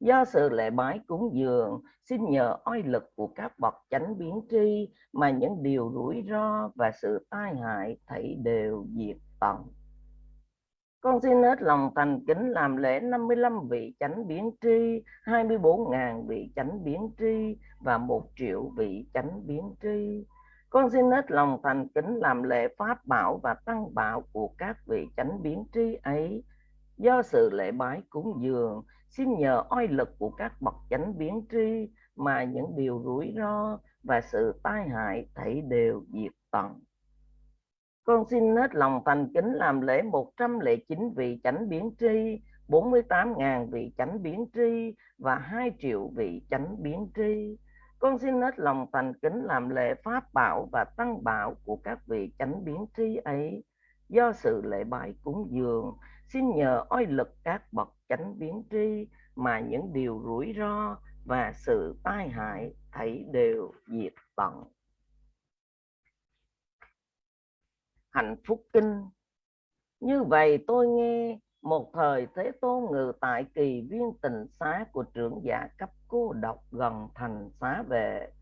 do sự lễ bái cúng dường, xin nhờ oai lực của các bậc chánh biến tri mà những điều rủi ro và sự tai hại thảy đều diệt tận. Con xin hết lòng thành kính làm lễ 55 vị chánh biến tri 24.000 vị chánh biến tri và một triệu vị chánh biến tri. Con xin hết lòng thành kính làm lễ pháp bảo và tăng bảo của các vị chánh biến tri ấy. Do sự lễ bái cúng dường xin nhờ oai lực của các bậc chánh biến tri mà những điều rủi ro và sự tai hại thảy đều diệt tận. Con xin hết lòng thành kính làm lễ 109 vị chánh biến tri 48.000 vị chánh biến tri và 2 triệu vị chánh biến tri. Con xin hết lòng thành kính làm lễ pháp bảo và tăng bảo của các vị chánh biến tri ấy. Do sự lễ bái cúng dường xin nhờ oai lực các bậc chánh biến tri mà những điều rủi ro và sự tai hại thảy đều diệt tận. Hạnh phúc kinh. Như vậy tôi nghe một thời thế tôn ngự tại kỳ viên tình xá của trưởng giả cấp cô độc gần thành xá về.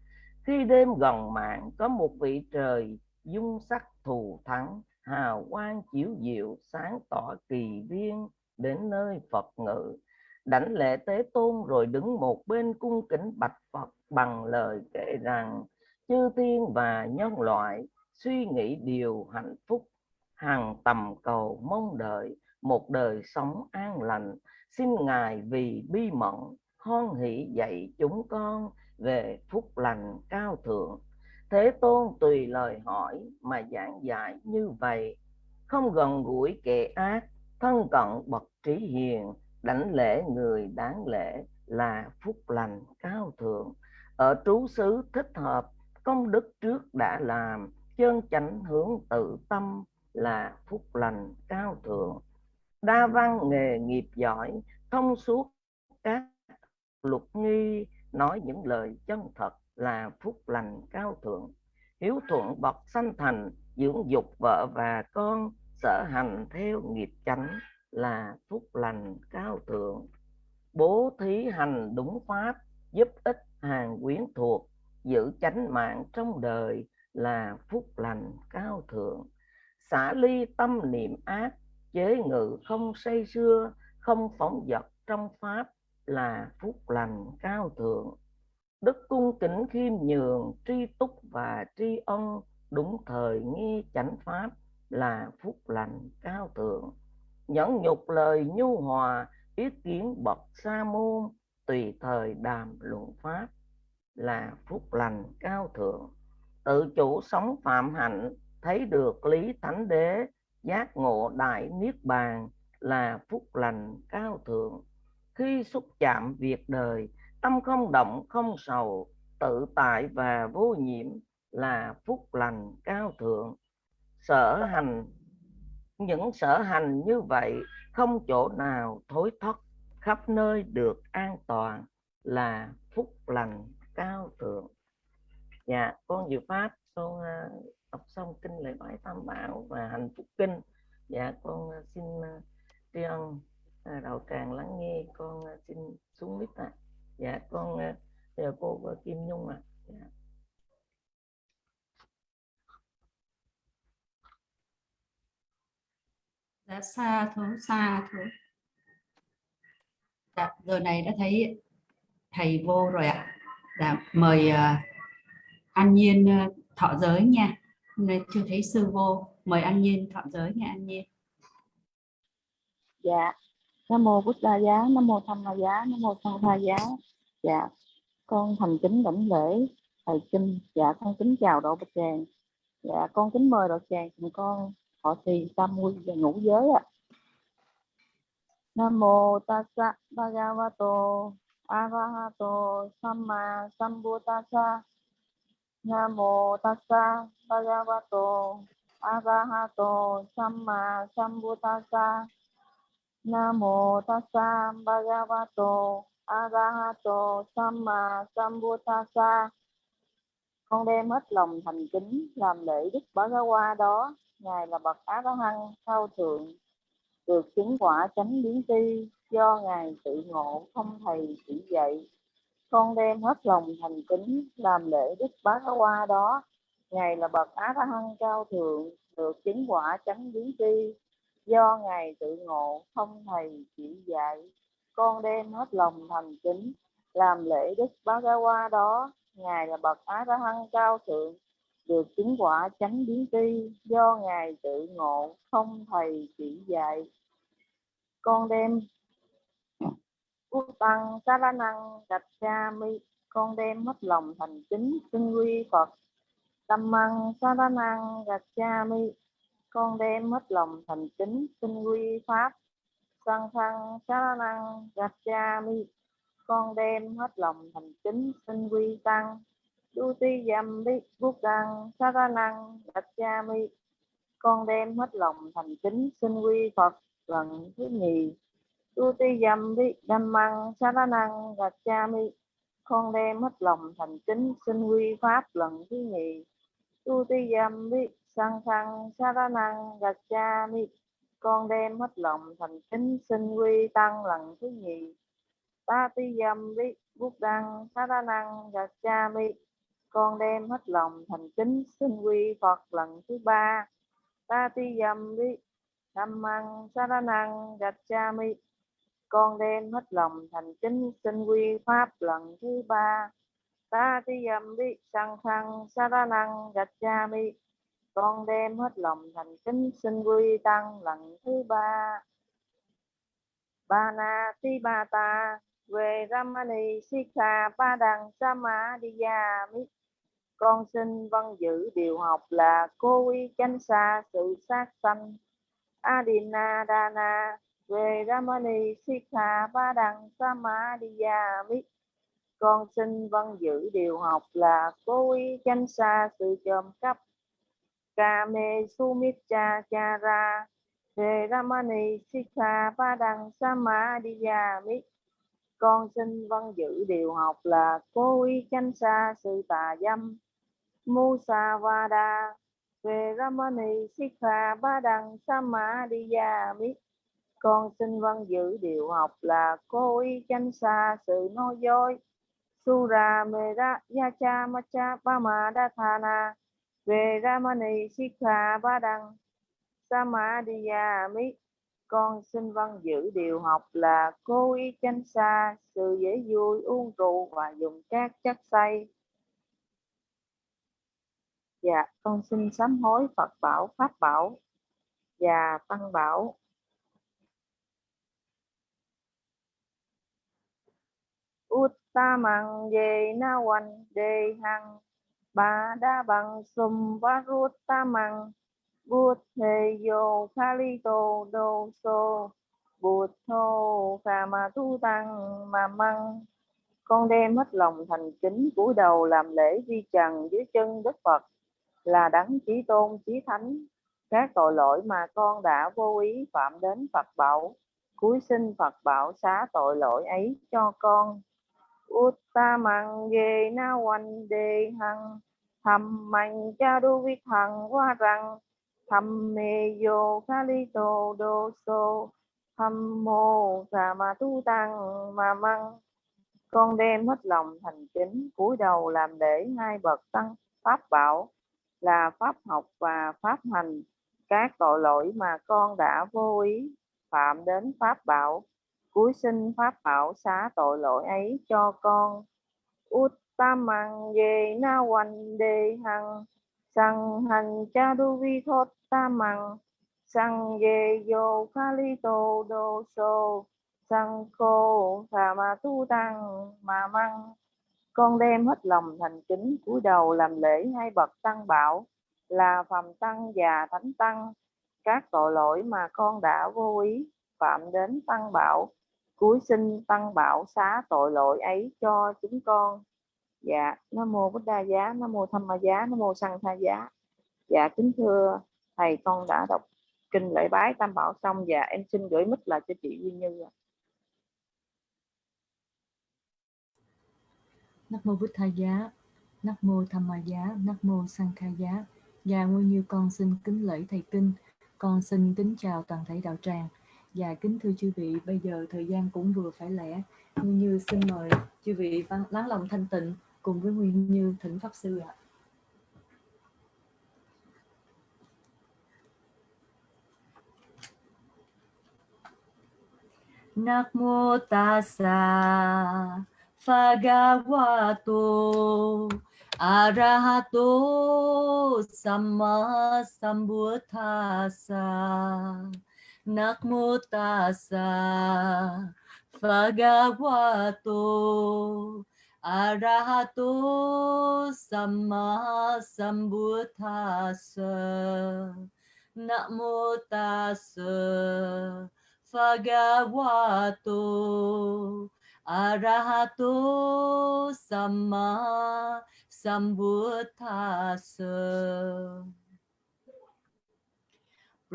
Khi đêm gần mạng, có một vị trời dung sắc thù thắng hào quang chiếu diệu, sáng tỏ kỳ viên đến nơi Phật ngự. Đảnh lễ tế tôn rồi đứng một bên cung kính bạch Phật bằng lời kể rằng, chư thiên và nhân loại, suy nghĩ điều hạnh phúc, hàng tầm cầu mong đợi, một đời sống an lành. Xin ngài vì bi mẫn, hoan hỷ dạy chúng con về phúc lành cao thượng thế tôn tùy lời hỏi mà giảng giải như vậy, không gần gũi kẻ ác, thân cận bậc trí hiền, đảnh lễ người đáng lễ là phúc lành cao thượng. Ở trú xứ thích hợp, công đức trước đã làm, chân chánh hướng tự tâm là phúc lành cao thượng. Đa văn nghề nghiệp giỏi, thông suốt các luật nghi, nói những lời chân thật là phúc lành cao thượng. Hiếu thuận bậc sanh thành, dưỡng dục vợ và con, sở hành theo nghiệp chánh là phúc lành cao thượng. Bố thí hành đúng pháp, giúp ích hàng quyến thuộc, giữ chánh mạng trong đời là phúc lành cao thượng. Xả ly tâm niệm ác, chế ngự không say xưa không phóng dật trong pháp là phúc lành cao thượng đức cung kính khiêm nhường, tri túc và tri ân, đúng thời nghi chánh pháp là phúc lành cao thượng. Nhẫn nhục lời nhu hòa, ý kiến bậc sa môn, tùy thời đàm luận pháp là phúc lành cao thượng. Tự chủ sống phạm hạnh, thấy được lý thánh đế, giác ngộ đại niết bàn là phúc lành cao thượng. Khi xúc chạm việc đời tâm không động, không sầu, tự tại và vô nhiễm là phúc lành cao thượng. Sở hành, những sở hành như vậy không chỗ nào thối thoát, khắp nơi được an toàn là phúc lành cao thượng. Dạ con dự pháp, con à, đọc xong kinh lễ bái tam bảo và hạnh phúc kinh. Dạ con à, xin à, tri ân đầu đạo tràng lắng nghe, con xin xuống mít ạ. à dạ con giờ cô uh, kim nhung ạ. À. dạ. dạ xa thú xa thú dạ, giờ này đã thấy thầy vô rồi ạ. Dạ, mời uh, an nhiên uh, thọ giới nha. Hôm nay chưa thấy sư vô. Mời an nhiên thọ giới nha an nhiên. Dạ nam mô bút đa giá, nam mô tham ma giá, nam mô sanh tha giá. Dạ con thành kính đảnh lễ thầy kinh. Dạ con kính chào độ bạch tràng. Dạ con kính mời độ tràng cùng con họ trì tam quy và ngũ giới ạ. Nam mô tassa bhagavato, arahato, samma sambuddhassa nam mô tassa bhagavato, arahato, samma sambuddhassa nam mô tassa bhagavato arahato samma sambuddhassa. Con đem hết lòng thành kính làm lễ đức bá gá qua đó. Ngài là bậc á la hăng cao thượng, được chứng quả chánh biến tri do ngài tự ngộ, không thầy chỉ dạy. Con đem hết lòng thành kính làm lễ đức bá hoa đó. Ngài là bậc á la hăng cao thượng, được chứng quả chánh biến tri do ngài tự ngộ, không thầy chỉ dạy. Con đem hết lòng thành kính, làm lễ đức bá hoa đó. Ngài là bậc á la hăng cao thượng, được chứng quả chánh biến tri. Do ngài tự ngộ, không thầy chỉ dạy. Con đem Quốc tăng sa la năng gạch cha mi con đem hết lòng thành kính, xưng quy Phật. Tâm măng sa la năng gạch cha mi con đem hết lòng thành kính xưng quy Pháp. Sang thăng xá năng gạch cha mi, con đem hết lòng thành kính xưng quy Tăng. Đu ti dâm bi, bút đăng xá năng gạch cha mi, con đem hết lòng thành kính sinh quy Phật lần thứ nhì. Tu ti dâm bi, đâm măng xá năng gạch cha mi, con đem hết lòng thành kính xin quy pháp lần thứ nhì. Tu ti dâm bi sang thăng sa ra năng gạch cha, mi, con đem hết lòng, thành kính, xin quy, tăng lần thứ nhì ta ti dâm vi bút đăng, sa ra năng gạch cha, mi, con đem hết lòng, thành kính, xin quy, phật lần thứ ba ta ti dâm vi tham măng, sa ra năng gạch cha, mi, con đem hết lòng, thành kính, xin quy, pháp lần thứ ba ta ti dâm vi sang thăng sa ra năng gạch cha, mi con đem hết lòng thành kính xin quy tăng lần thứ ba. Ba na ti ba ta về ramani sikha ba đằng sama diya con xin vâng giữ điều học là cô uy chánh xa sự sát sanh. Adina dana về Ramani Sikha Ba Đằng Samadhiyami con xin vâng giữ điều học là cố ý chánh xa sự trộm cắp Kame Sumitcha Chara về Ramani Sikha Ba Đằng Samadhiyami con xin văn giữ điều học là cố Y chánh xa sự tà dâm. Musavada về Ramani Sikha Ba Đằng Samadhiyami con xin văn giữ điều học là cô y chánh xa sự vâng nói dối. Sura Mera Yacha Macha Pama Dathana về Ramani Sikha Ba Đăng Samadhiya Mi. Con xin vâng giữ điều học là cô y tránh xa sự dễ vui, uống rượu và dùng các chất say dạ con xin sám hối Phật bảo, Pháp bảo và Tăng bảo. Uttamang ye na wan de hằng ba đa bằng sum varuttamang bút thề yo kali tô đô so bút thô phà ma tu tăng mà măng. Con đem hết lòng thành kính cúi đầu làm lễ vi trần dưới chân đức phật, là đấng chí tôn, chí thánh. Các tội lỗi mà con đã vô ý phạm đến phật bảo, cúi xin phật bảo xá tội lỗi ấy cho con. Uttamang ye na wan de hằng thầm mạnh cha đu vi hằng qua rằng thầm mê yo kali tô đô so thầm mô sa ma tu tăng mà măng con đem hết lòng thành kính, cúi đầu làm để hai bậc tăng pháp bảo là pháp học và pháp hành. Các tội lỗi mà con đã vô ý phạm đến pháp bảo cuối sinh pháp bảo xá tội lỗi ấy cho con. Uttamang ye na wan de hằng, sang hành cha du vi thốt tamang sang ye yo kali tô đô so sang khô thà ma tu tăng mà măng. Con đem hết lòng thành kính cúi đầu làm lễ hai bậc tăng bảo, là phàm tăng và thánh tăng. Các tội lỗi mà con đã vô ý phạm đến tăng bảo Cuối sinh tăng bảo xá tội lỗi ấy cho chúng con. Dạ nam mô bích đa giá nam mô tham ma giá nam mô sanh tha giá. Dạ kính thưa thầy con đã đọc kinh lễ bái tam bảo xong. Và em xin gửi mít lại cho chị Duy Như Nam mô bích Tha giá, Nam mô Tham Ma giá, Nam mô sanh tha giá. Và nguyên như con xin kính lễ thầy kinh, con xin kính chào toàn thể đạo tràng. Dạ kính thưa chư vị, bây giờ thời gian cũng vừa phải lẽ. Như Như xin mời chư vị vắng- lắng lòng thanh tịnh cùng với Nguyên Như thỉnh Pháp Sư ạ. Nam mô ta sa Bhagavato Arahato Samma Nakmutasa Nam Bhagavato Arahato Samma sambutasa Nam mô tassa Bhagavato Arahato Samma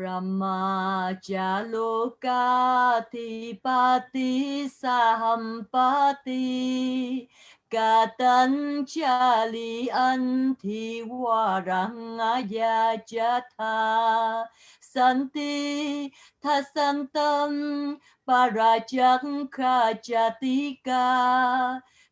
Sambuddhassa Brahmajaloka Thipati Sahampati Katanchali Anthi Warangaya Jatha Santi Thasantam Parachakha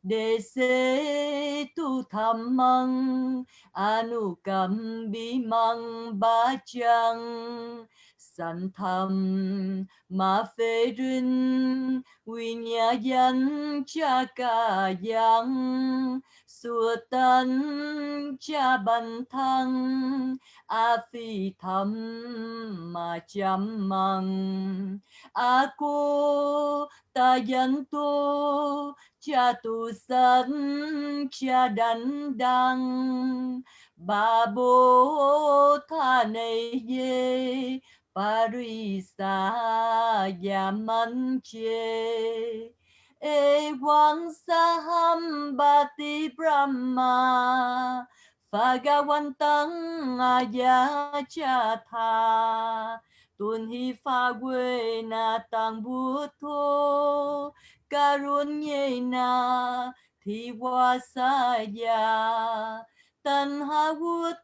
đề Dese Tu tham măng anu cầm bi măng ba chăng Sanh thầm ma phê rin quy nhà dân cha ca giang sua tân cha bần thân, a phi thầm mà chăm măng a cô ta dân tu, cha tu sân, cha đánh đăng. Ba bố tha này dê Parisa Yamanche saham bati Brahma Phagawantang Tha Tuân hi pha quê na tăng bút thô Karun nhê na thi hoa sa ya Tân ha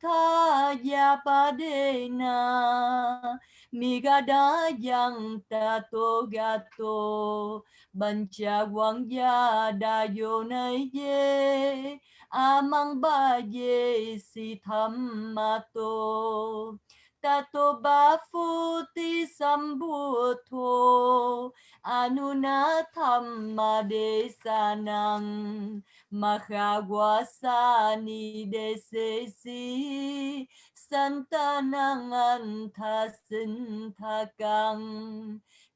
tha ya pa de na. Migada yang tato gato Bancha wang ya da yo nay ye Amang ba ye si tham ma to Tato ba phu ti sambuddho Anuna thamma de sanang Mahawasani desesi Santanang anta sinthakang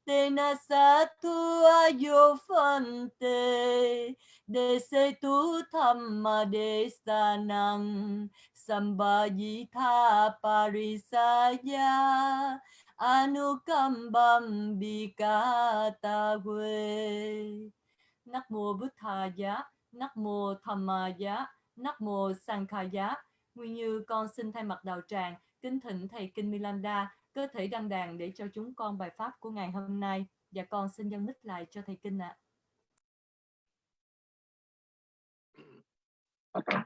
Tena satu ayo phante De tu thamma desanang. Sanang parisaya Anukambam bikata we Nắc mô bút Thà Giá, Nắc mô Tham ờ, Giá, Nắc mô Sankha Giá. Nguyên như con xin thay mặt đạo tràng kính thỉnh thầy Kinh Milanda cơ thể đăng đàn để cho chúng con bài pháp của ngày hôm nay. Và con xin dâng mic lại cho thầy Kinh ạ.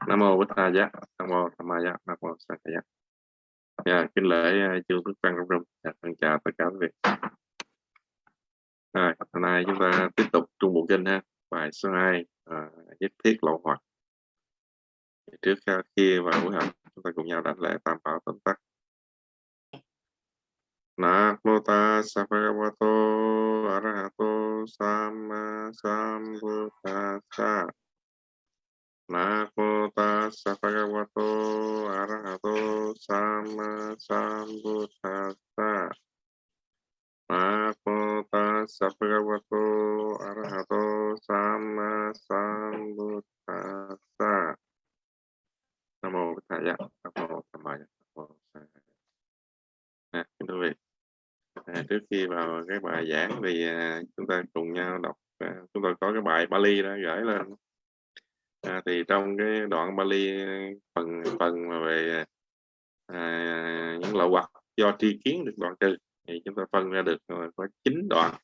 nam mô bích thầy giá. Nam mô tham ma giá. Nam mô sa giá. Dạ kính lễ ờ, chương đức văn trong rung dạ, chào tất cả quý vị. À, hôm nay chúng ta tiếp tục trung bộ kinh ha. Bài số 2 à, nhất thiết lộ hoặc. Trước à, khi vào buổi học chúng ta cùng nhau đánh lễ tam bảo tóm tắt. Namo tassa bhagavato arahato samma sambuddhassa Namo tassa bhagavato arahato samma sambuddhassa Namo tassa bhagavato arahato samma sambuddhassa Nam mô Bụt Thầy Nam mô Tham Ma Nam mô Kính thưa quý vị. À, trước khi vào cái bài giảng thì à, chúng ta cùng nhau đọc à, chúng ta có cái bài Bali đó gửi lên. À, thì trong cái đoạn Bali phần phần mà về à, à những lậu hoặc do tri kiến được đoạn trừ thì chúng ta phân ra được có chín đoạn.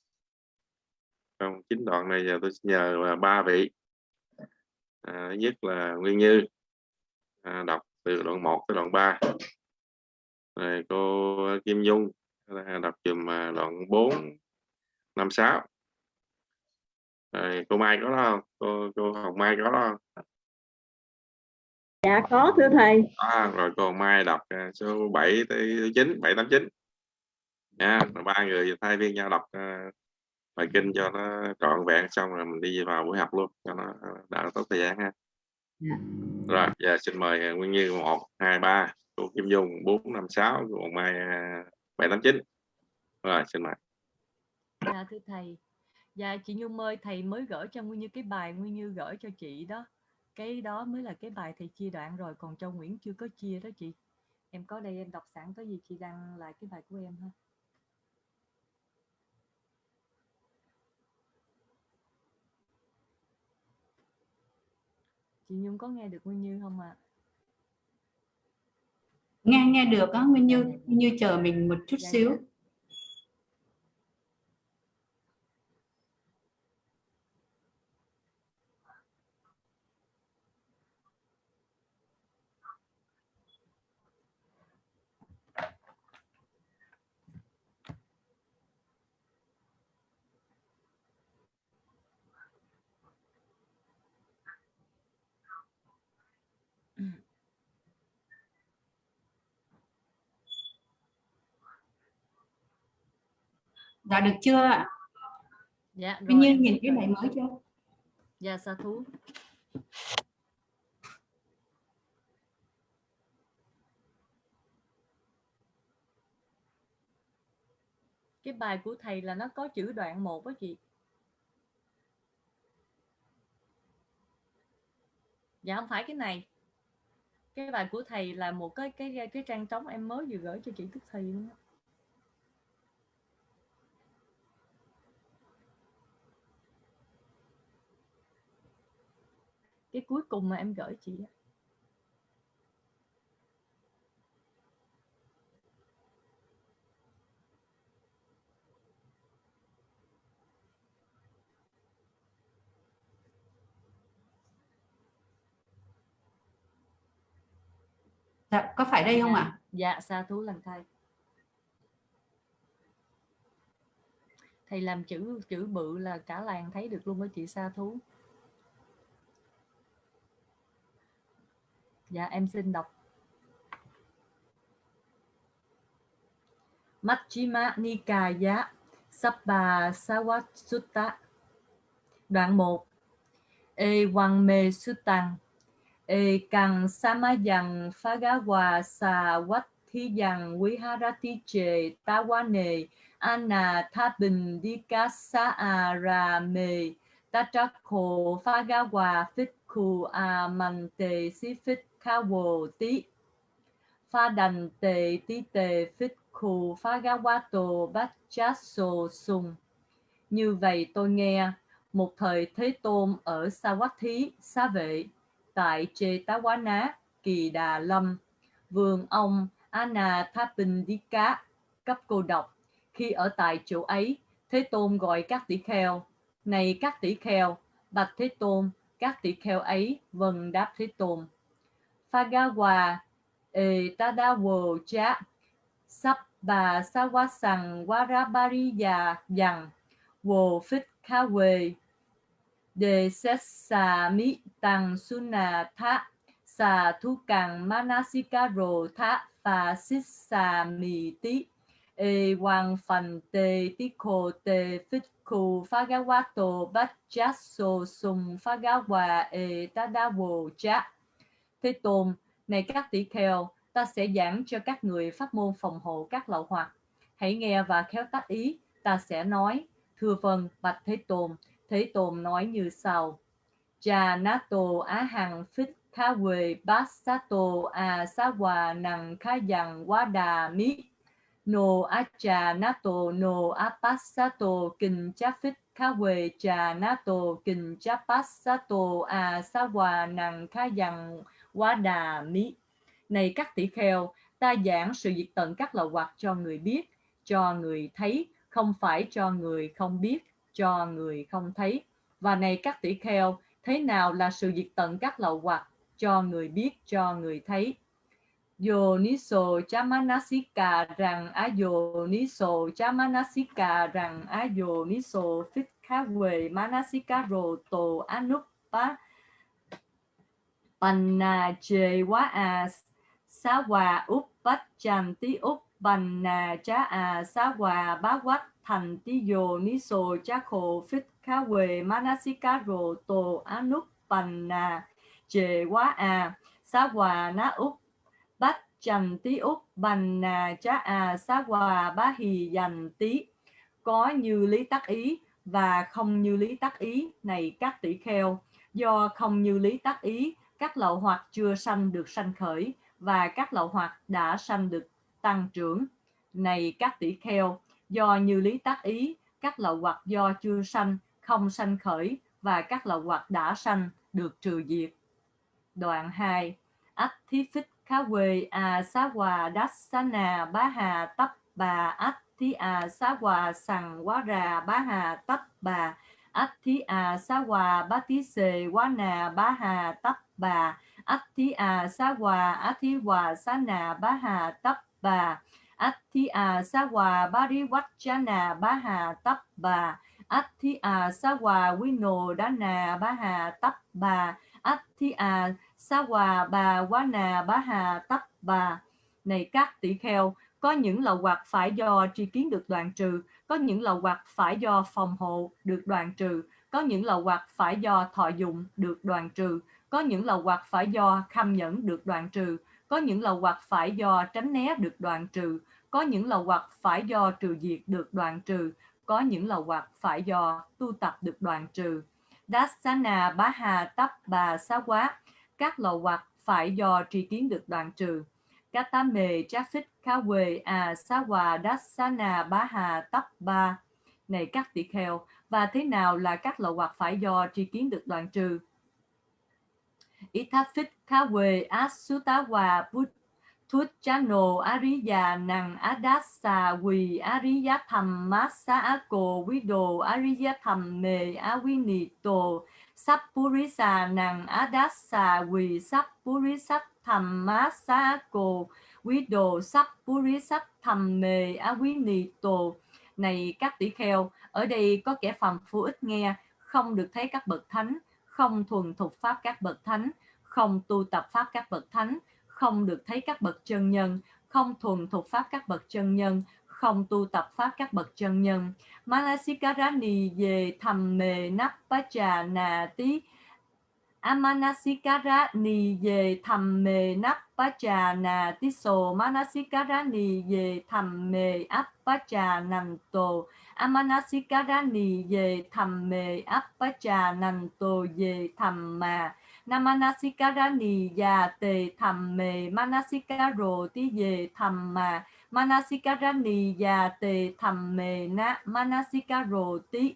Trong chín đoạn này giờ tôi nhờ là ba vị. À, nhất là Nguyên Như à, đọc từ đoạn 1 tới đoạn 3 rồi cô Kim Dung đọc dùm à, đoạn 4 năm sáu. Rồi cô Mai có đó không? Cô cô Hồng Mai có đó không? Dạ có thưa thầy. À, rồi cô Hồng Mai đọc à, số 7 tới 9 789 nha ba người thay phiên nhau đọc uh, bài kinh cho nó trọn vẹn xong rồi mình đi vào buổi học luôn cho nó đỡ tốt thời gian ha Dạ. rồi giờ xin mời Nguyên Như một hai ba cô Kim Dung bốn năm sáu cô Mai à, bảy tám chín rồi xin mời Dạ thưa thầy. Dạ chị Nhung ơi, thầy mới gửi cho Nguyên Như cái bài Nguyên Như gửi cho chị đó. Cái đó mới là cái bài thầy chia đoạn rồi, còn Châu Nguyễn chưa có chia đó chị. Em có đây em đọc sẵn có gì chị đăng lại cái bài của em ha. Chị Nhung có nghe được Nguyên Như không ạ? nghe nghe được á Nguyên Như Nguyên Như chờ mình một chút Dạ, xíu dạ. Dạ được chưa ạ Dạ Như em nhìn cái bài mới chưa Dạ sa thú. Cái bài của thầy là nó có chữ đoạn một đó chị. Dạ không phải cái này. Cái bài của thầy là một cái cái cái trang trống em mới vừa gửi cho chị Tức Thì luôn. Cái cuối cùng mà em gửi chị dạ có phải đây không ạ Dạ, sa thú lần thầy. Thầy làm chữ chữ bự là cả làng thấy được luôn đó chị sa thú. Dạ, em xin đọc. Majjhima Nikaya Sabba Sawasutta Đoạn 1 E Wang Me Sutang. E Kang Samayang Phagawa Sa Wat Thi ta Viharati Che Tawane Anna hòa Dikasa khu a man Phagawa si Amante Sifit Kawo Ti Pha đành tê tí tê phích khu phá gá quá tổ bát chát sô sùng. Như vậy tôi nghe, một thời Thế Tôn ở Sa Quát Thí, Xá Vệ, tại Chê Tá Quá Ná, Kỳ Đà Lâm, vườn ông Anathapindika, cấp cô độc. Khi ở tại chỗ ấy, Thế Tôn gọi các tỷ kheo, này các tỷ kheo, bạch Thế Tôn, các tỷ kheo ấy vâng đáp Thế Tôn. Phagawa e tadawo cha sắp, bà sa wa warabariya, yang, wo phích kawe de sessa mi tăng suna, tha, sa, thu càng manasikaro, tha và sissa mi tí e wang phần te ti te phích fagawato phagawato bát chát sum fagawa e tadawo cha Thế Tôn, này các tỷ kheo, ta sẽ giảng cho các người pháp môn phòng hộ các lậu hoặc. Hãy nghe và khéo tác ý, ta sẽ nói. Thưa vâng, bạch Thế Tôn. Thế Tôn nói như sau. Cha nato á hằng phích kha quê bát sato a sa hòa năng khá dằng quá đà mi. No acha nato no apassato kinh cha phích cha nato kinh chapassato a à sa hòa năng kha dằng quá đà mi. Này các tỷ kheo, ta giảng sự diệt tận các lậu hoặc cho người biết, cho người thấy, không phải cho người không biết, cho người không thấy. Và này các tỷ kheo, thế nào là sự diệt tận các lậu hoặc cho người biết, cho người thấy? Yoniso Chamanasika rằng Ayoniso Chamanasika rằng Ayoniso Phích Khá Huệ Manasika Rồ Tổ Anupa Panna Chê Quá A Xá Hòa Úc Bách Chàm Tí Panna cha A sa Hòa Bá Quách Thành Tí Yoniso cha Khổ Phích Khá Huệ Manasika Rồ Tổ Anupanna Chê Quá A sa Hòa na Úc chẳng tí úc bành nà chá à xá hòa bá hì dành tí. Có như lý tắc ý và không như lý tắc ý, này các tỷ kheo. Do không như lý tắc ý, các lậu hoặc chưa sanh được sanh khởi và các lậu hoặc đã sanh được tăng trưởng. Này các tỷ kheo, do như lý tắc ý, các lậu hoặc do chưa sanh, không sanh khởi và các lậu hoặc đã sanh được trừ diệt. Đoạn 2 ách thí phích khá quỳ à xá hòa đát xá nà bá hà tấp bà ách thí à xá hòa sằng quá rà, bá hà tấp bà ách thí à xá hòa bá thí xề quá nà, bá hà tấp bà ách thí à xá hòa á thí hòa xá nà, bá hà tấp bà ách thí à xá hòa bá rí quách chá nà, bá hà tấp bà ách thí à xá hòa quý nồ đá nà, bá hà tấp bà ách thí à xá hòa, bà, quá nà, bá hà tấp bà này các tỷ kheo. Có những lậu hoặc phải do tri kiến được đoạn trừ, có những lậu hoặc phải do phòng hộ được đoạn trừ, có những lậu hoặc phải do thọ dụng được đoạn trừ, có những lậu hoặc phải do kham nhẫn được đoạn trừ, có những lậu hoặc phải do tránh né được đoạn trừ, có những lậu hoặc phải do trừ diệt được đoạn trừ, có những lậu hoặc phải do tu tập được đoạn trừ. Dasana bá hà tấp bà, xá quá các lậu hoặc phải do tri kiến được đoạn trừ. Các tá Kawe A phích khá quê à xá hòa bá hà ba. Này các tỷ kheo, và thế nào là các lậu hoặc phải do tri kiến được đoạn trừ? Ý tháp phích khá quê á sú tá hòa bút thút chá nồ á rí già năng quỳ á rí giá thầm mát xá á cồ quý đồ á Sappurisa nàng Adassa quỳ Sappurisat thầm má sa cô quý đồ Sappurisat thầm mề á quý nì tổ này các tỷ kheo, ở đây có kẻ phàm phu ít nghe, không được thấy các bậc thánh, không thuần thục pháp các bậc thánh, không tu tập pháp các bậc thánh, không được thấy các bậc chân nhân, không thuần thục pháp các bậc chân nhân không tu tập pháp các bậc chân nhân. Manasikarani về thầm mề nắp na tí Amanasikarani về thầm mề nắp na tí so. Manasikarani về thầm mề áp nằm tổ về thầm mề áp nằm tổ về thầm mà. Namanasikarani già tề thầm mề Manasikaro tí về thầm mà. Manasikarani và tề thầm mề na Manasikaro tí.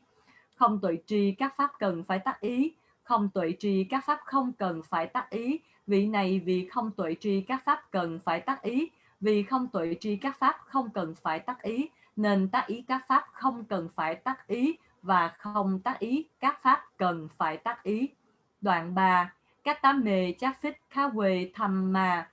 Không tuệ trì các pháp cần phải tác ý. Không tuệ trì các pháp không cần phải tác ý. Vị này vì không tuệ trì các pháp cần phải tác ý. Vì không tuệ trì các pháp không cần phải tác ý, nên tác ý các pháp không cần phải tác ý và không tác ý các pháp cần phải tác ý. Đoạn 3 các tám mề chắc phích khá quề thầm mà.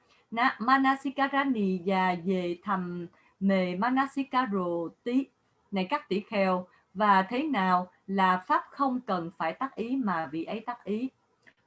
Manasikarani và về thầm mề Manasikaro tí. Này các tỷ kheo, và thế nào là pháp không cần phải tác ý mà vị ấy tác ý?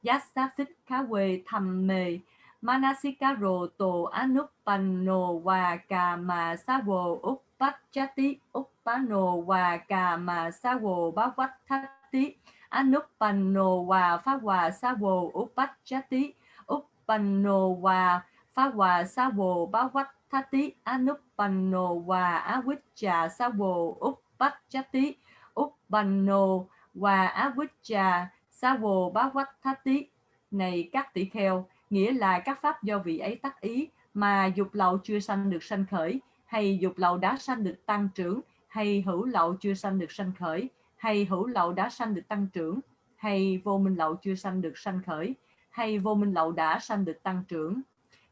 Yasafit Kawe thầm mề Manasikaro to anupanno và kama savo uppachati uppano và kama savo bhavattati anupanno và pháp hòa savo uppachati uppano và phá hòa sa bồ bá quách tha tí anup bành nồ hòa á quýt trà sa bồ úc bách chá tí úc bành nồ hòa á quýt trà sa bồ bá quách tha tí này các tỷ kheo, nghĩa là các pháp do vị ấy tác ý mà dục lậu chưa sanh được sanh khởi, hay dục lậu đã sanh được tăng trưởng, hay hữu lậu chưa sanh được sanh khởi, hay hữu lậu đã sanh được tăng trưởng, hay vô minh lậu chưa sanh được sanh khởi, hay vô minh lậu đã sanh được tăng trưởng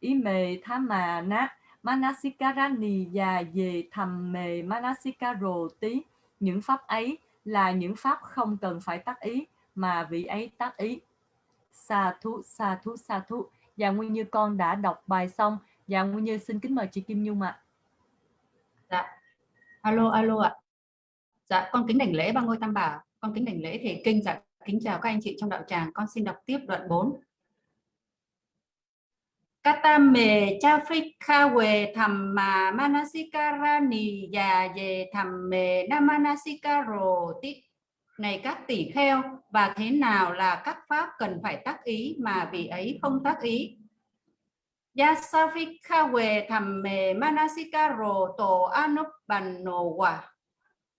ý mề thá mà nát manasikarani và về thầm mề manasikaro tí những pháp ấy là những pháp không cần phải tác ý, mà vị ấy tác ý sa thú sa thú sa thú và nguyên như con đã đọc bài xong Dạ Nguyên Như xin kính mời chị Kim Nhung ạ. Dạ. Alo alo ạ. Dạ con kính đảnh lễ ba ngôi tam bảo. Con kính đảnh lễ thể kinh dạ kính chào các anh chị trong đạo tràng. Con xin đọc tiếp đoạn 4. Katame Chafrikawe Thamma Manasikarani Già về thầm mề Namanasikaro ti này các tỷ kheo, và thế nào là các pháp cần phải tác ý mà vị ấy không tác ý? Yasafikawe thamme manasikaro to anupanno wa.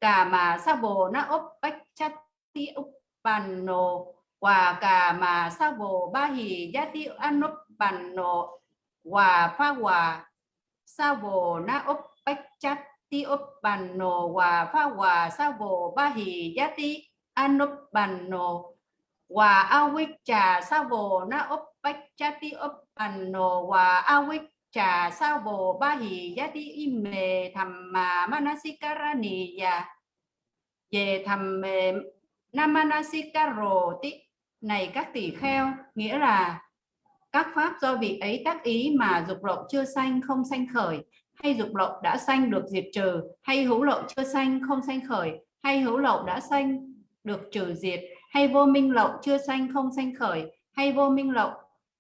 Kama sabo na uppachati uppanno wa. Kama sabo bahi yati bàn anupanno hòa pha sa vô na uppachati uppanno hòa pha bàn nộ hòa yati anupanno trà, sa vô na uppachati ba Anno giá ti. Savo bahi yati ime thamma manasikarani ya về thầm namanasikaro tí này các tỷ kheo, nghĩa là các pháp do vị ấy tác ý mà dục lậu chưa sanh không sanh khởi, hay dục lậu đã sanh được diệt trừ, hay hữu lậu chưa sanh không sanh khởi, hay hữu lậu đã sanh được trừ diệt, hay vô minh lậu chưa sanh không sanh khởi, hay vô minh lậu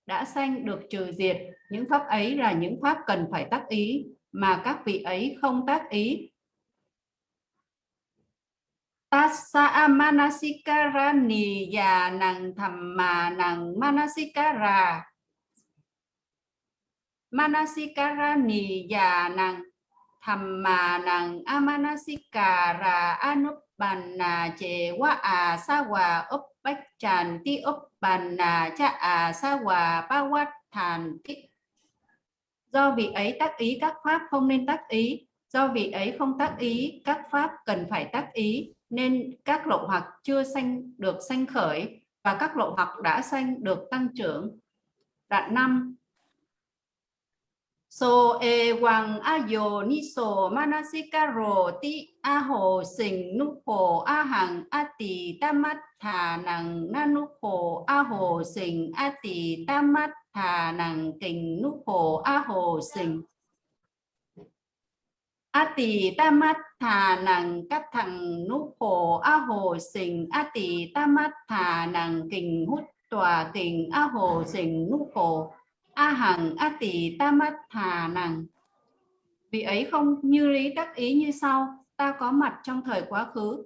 đã sanh được trừ diệt. Những pháp ấy là những pháp cần phải tác ý mà các vị ấy không tác ý. Tassa manasikarani ya nang thamma nang manasikara Manasikarani ya nang thamma nang amanasikara anupanna che wa a sa wa uppach ti cha a sa pa wat thàn do vị ấy tác ý, các pháp không nên tác ý. Do vị ấy không tác ý, các pháp cần phải tác ý, nên các lộ hoặc chưa sanh được sanh khởi và các lộ hoặc đã sanh được tăng trưởng. Đoạn năm so e wang ayo ni so manasikaro ti a ho sing nu ho a hang a tỳ tamat tha nang na nu ho a ho sing a tỳ tamat tha nang kình nu ho a ho sing. A tỳ tamat tha nang các thằng nu ho a ho sing a tỳ tamat tha nang kình hút tòa kình a ho sing nu ho a hằng, a tỳ tamat thà nàng. vì ấy không như lý đắc ý như sau, ta có mặt trong thời quá khứ.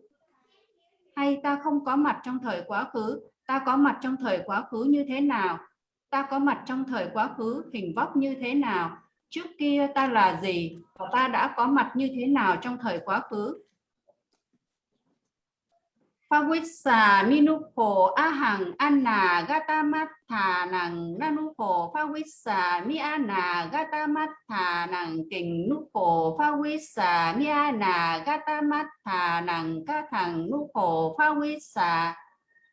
Hay ta không có mặt trong thời quá khứ, ta có mặt trong thời quá khứ như thế nào? Ta có mặt trong thời quá khứ hình vóc như thế nào? Trước kia ta là gì và ta đã có mặt như thế nào trong thời quá khứ? Phawissa minuko Ahang, Anna, Gatamatha, Nang mi Phawissa Miana Gatamatha, Nang, Kình mi Phawissa Miana Gatamatha, Nang, Kathang mi Phawissa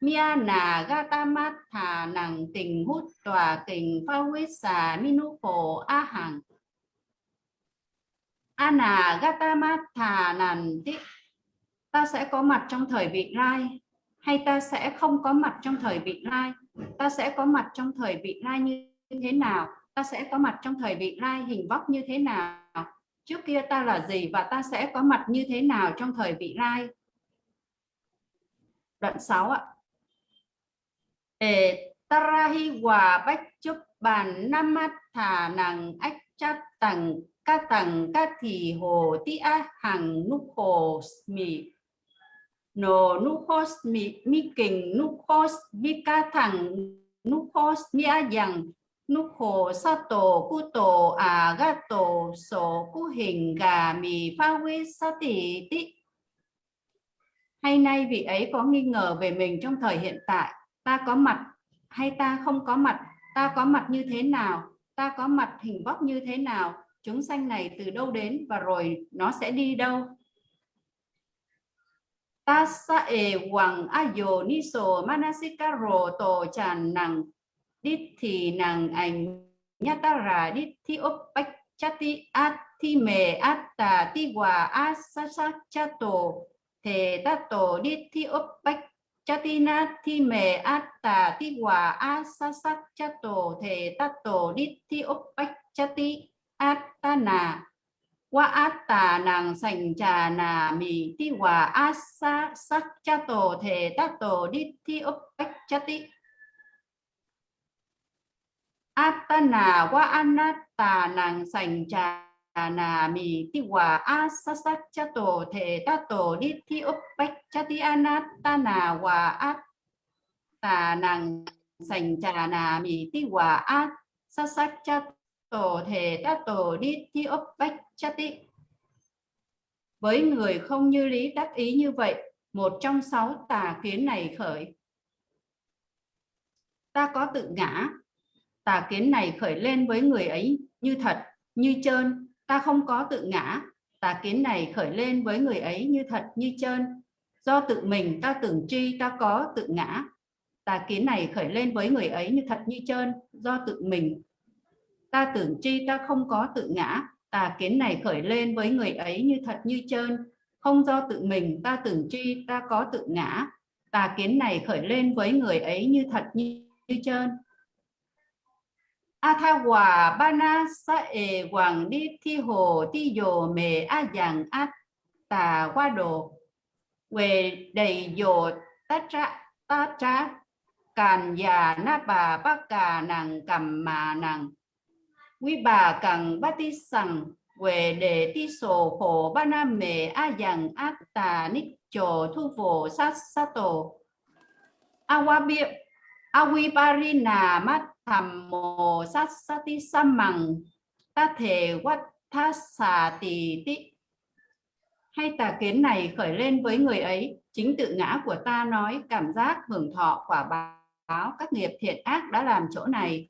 Miana, Gatamatha, Nang Tình Hút Tòa Kình Phawissa minuko Ahang. Anna, Gatamatha, Nang Tích ta sẽ có mặt trong thời vị lai, hay ta sẽ không có mặt trong thời vị lai? Ta sẽ có mặt trong thời vị lai như thế nào? Ta sẽ có mặt trong thời vị lai hình vóc như thế nào? Trước kia ta là gì và ta sẽ có mặt như thế nào trong thời vị lai? Đoạn 6 ạ. Để tarahi hòa bách chúc bàn namat thả nàng ách chát tầng ca tầng ca thì hồ ti a hằng nút hồ mì no nukos mi mi kình nukos mi ca thằng nukos mi a yang nuko sato kuto agato à so ku hình, gà mì pha quy sa tỷ tí hay nay vị ấy có nghi ngờ về mình trong thời hiện tại, ta có mặt hay ta không có mặt, ta có mặt như thế nào, ta có mặt hình vóc như thế nào, chúng sanh này từ đâu đến và rồi nó sẽ đi đâu? Tassa e wang ayo niso manasikaro to chan nang dithi nang anh nyatara dithi thi op me atta ti wa asasa chato te tato dit thi op na me atta ti wa asasa chato te tato dit thi attana wa atta nàng sành trà nà mì ti hòa asa sắc cha tổ thể ta tổ đi thi ốc bách cha ti nà wa anatta nàng sành trà nà mì ti hòa asa sắc cha tổ thể ta tổ đi thi ốc bách cha ti anattana wa atta nàng sành trà nà mì ti hòa asa sắc cha tổ thể ta tổ đi thi ốc bách chati với người không như lý đắc ý như vậy, một trong sáu tà kiến này khởi. Ta có tự ngã. Tà kiến này khởi lên với người ấy như thật, như trơn. Ta không có tự ngã. Tà kiến này khởi lên với người ấy như thật, như trơn. Do tự mình ta tưởng tri, ta có tự ngã. Tà kiến này khởi lên với người ấy như thật, như trơn. Do tự mình ta tưởng chi ta không có tự ngã tà kiến này khởi lên với người ấy như thật như trơn. Không do tự mình ta tưởng chi ta có tự ngã. Tà kiến này khởi lên với người ấy như thật như, như trơn. A tha bana sa e hoàng đi thi hồ thi dồ mề a dạng a tà qua đồ. Về đầy dồ ta tra ta tra càn già na bà bác cà nàng cầm mà nàng quý bà cần ba ti sằng về đề ti sổ khổ ba nam mề a dằng ác tà ních chồ thu phổ sát sát tổ awabi awibarina mắt thầm mồ sát sát ti sam mằng, ta thể quát tha xà tì tị hay tà kiến này khởi lên với người ấy, chính tự ngã của ta nói, cảm giác hưởng thọ quả báo, các nghiệp thiện ác đã làm chỗ này.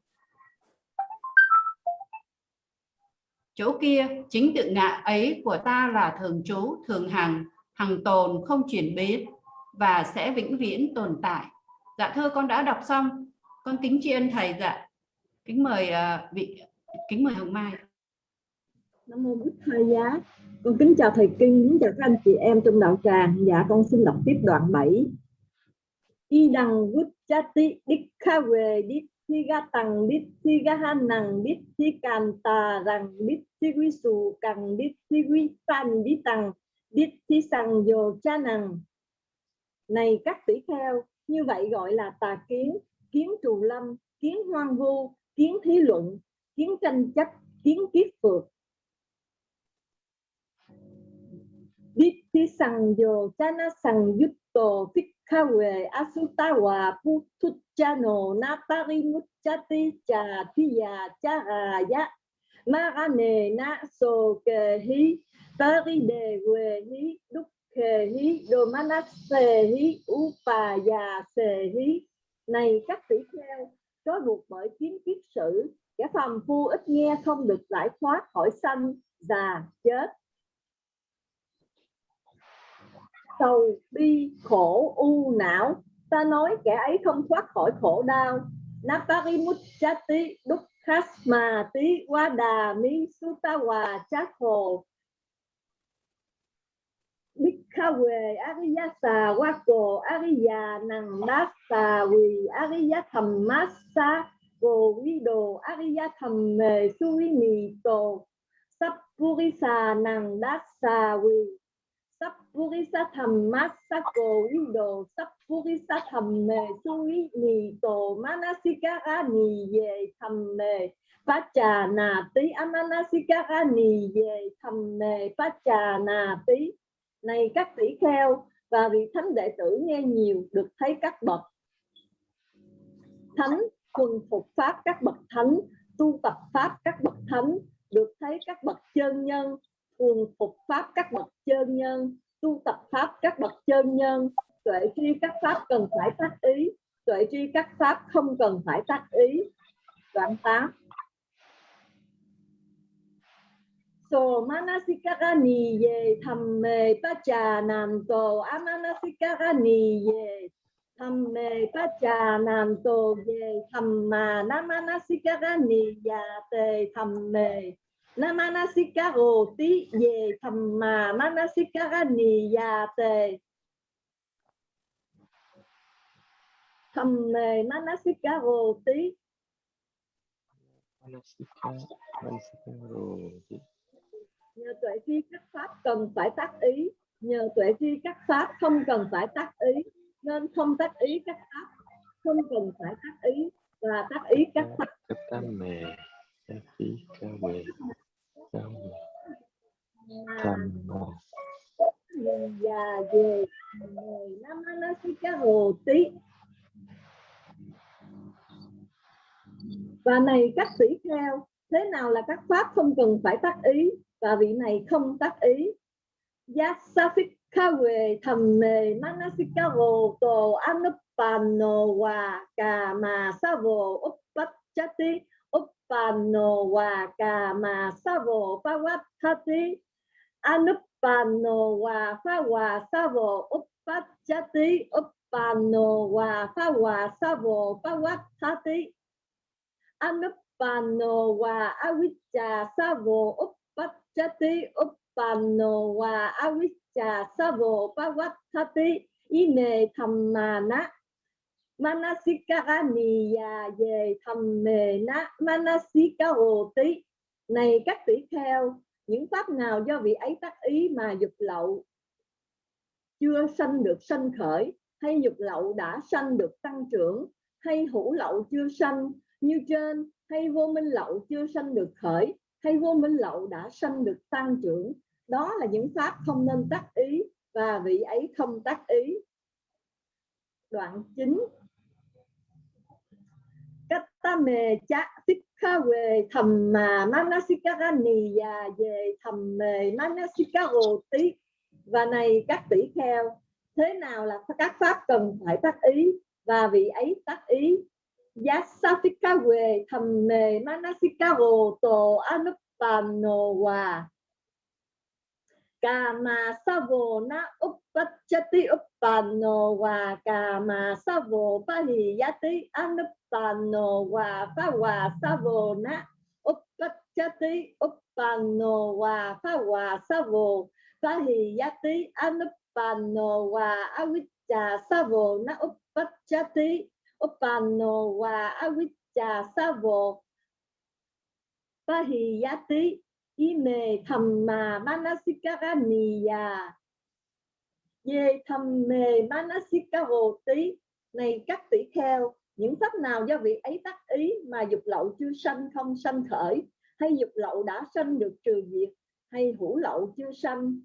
Chỗ kia chính tự ngã ấy của ta là thường trú thường hằng hằng tồn không chuyển biến và sẽ vĩnh viễn tồn tại dạ thưa con đã đọc xong con kính tri ân thầy dạ kính mời uh, vị kính mời hồng mai Nam mô Bích Thầy Giá. Con kính chào thầy Kinh, kính chào các anh chị em trong đạo tràng. Dạ con xin đọc tiếp đoạn 7. Y đằng vút chati đích kha về đích thi ga tăng bít thi ga han nàng bít thi can ta rằng bít thi quy sù càng bít thi quy san đích tăng bít thi sằng dồ cha nàng này, các tỷ kheo, như vậy gọi là tà kiến kiến trù lâm, kiến hoang vu, kiến thí luận, kiến tranh chấp, kiến kiết phược bít thi sằng dồ cha na sang yutto phích Kawe Asutawa Putuchano natari Muchati Cha Thiya Charaya Marane Na So Ke Hi. Tari De We Hi. Đúc Ke Hi. Domanase Hi. Upaya Se Hi. Này, các tỷ kheo có buộc bởi kiến kiết sử, kẻ phàm phu ít nghe không được giải thoát khỏi sanh, già, chết. Sầu, bi, khổ, u, não. Ta nói kẻ ấy không thoát khỏi khổ đau. Naparimuchati dukkasma tí wada mi sutawa chát hồ Bhikkhawe, Ariyasa, Wako, Ariya Nandasa Vì Ariya Thammasa Cô Vido Ariya Thamme Suimito Sappurisa Nandasa Vì Sappurisa Thammasako Vido Sappurisa Thamme Suimito Manasikara Ni Ye Thamme Pacha Na Tí Amanasikara Ni Ye Thamme Pacha Na Tí này các tỷ kheo, và vị thánh đệ tử nghe nhiều được thấy các bậc thánh thuần phục pháp các bậc thánh, tu tập pháp các bậc thánh, được thấy các bậc chân nhân thuần phục pháp các bậc chân nhân tu tập pháp, các bậc chân nhân, tuệ tri các pháp cần phải tác ý, tuệ tri các pháp không cần phải tác ý. Đoạn 8 so manasikara niye thamme pacha nam amanasikara niye thamme pacha nam ye thamma namanasikara ni te thamme namanasikaro ti ye thamma manasikara ni ya te thamme manasikaro ti Manasika, Manasika rồi. nhờ tuệ tri các pháp cần phải tác ý. Nhờ tuệ tri các pháp không cần phải tác ý. Nên không tác ý các pháp không cần phải tác ý. Và tác ý các pháp Katame, Kasika dạ, về, mà già về người hồ tí. Và này các tỷ kheo thế nào là các pháp không cần phải tác ý và vị này không tác ý? Dạ, Yasafikawe thamme manasikavo to anupano wa kama savo uppachati Anupano wa kama savo pavattati anupano wa phawa savo uppachati uppano wa phawa savo pavattati anupano wa avijja savo uppachati uppano wa avijja savo pavattati ime dhammana manasikara về thầm mề na manasikaro-tí này các tỷ kheo, những pháp nào do vị ấy tác ý mà dục lậu? Chưa sanh được sanh khởi, hay dục lậu đã sanh được tăng trưởng? Hay hữu lậu chưa sanh, như trên? Hay vô minh lậu chưa sanh được khởi, hay vô minh lậu đã sanh được tăng trưởng? Đó là những pháp không nên tác ý và vị ấy không tác ý. Đoạn 9 Katame cha mà mana manasikara và về, thầm mề manasikaro tí. Và này, các tỷ kheo, thế nào là các pháp cần phải tác ý? Và vị ấy tác ý giá safika về thầm mề manasikaro tổ anupano wa Kama savo na uppachati uppano wa kama savo pahiyati anupano wa phawa savo na uppachati uppano wa phawa savo pahiyati anupano wa avijja savo na uppachati uppano wa avijja savo pahiyati ime thamma manasikara niya về thầm manasikaro tí. Này, các tỷ kheo, những pháp nào do vị ấy tác ý mà dục lậu chưa sanh không sanh khởi, hay dục lậu đã sanh được trừ diệt, hay hữu lậu chưa sanh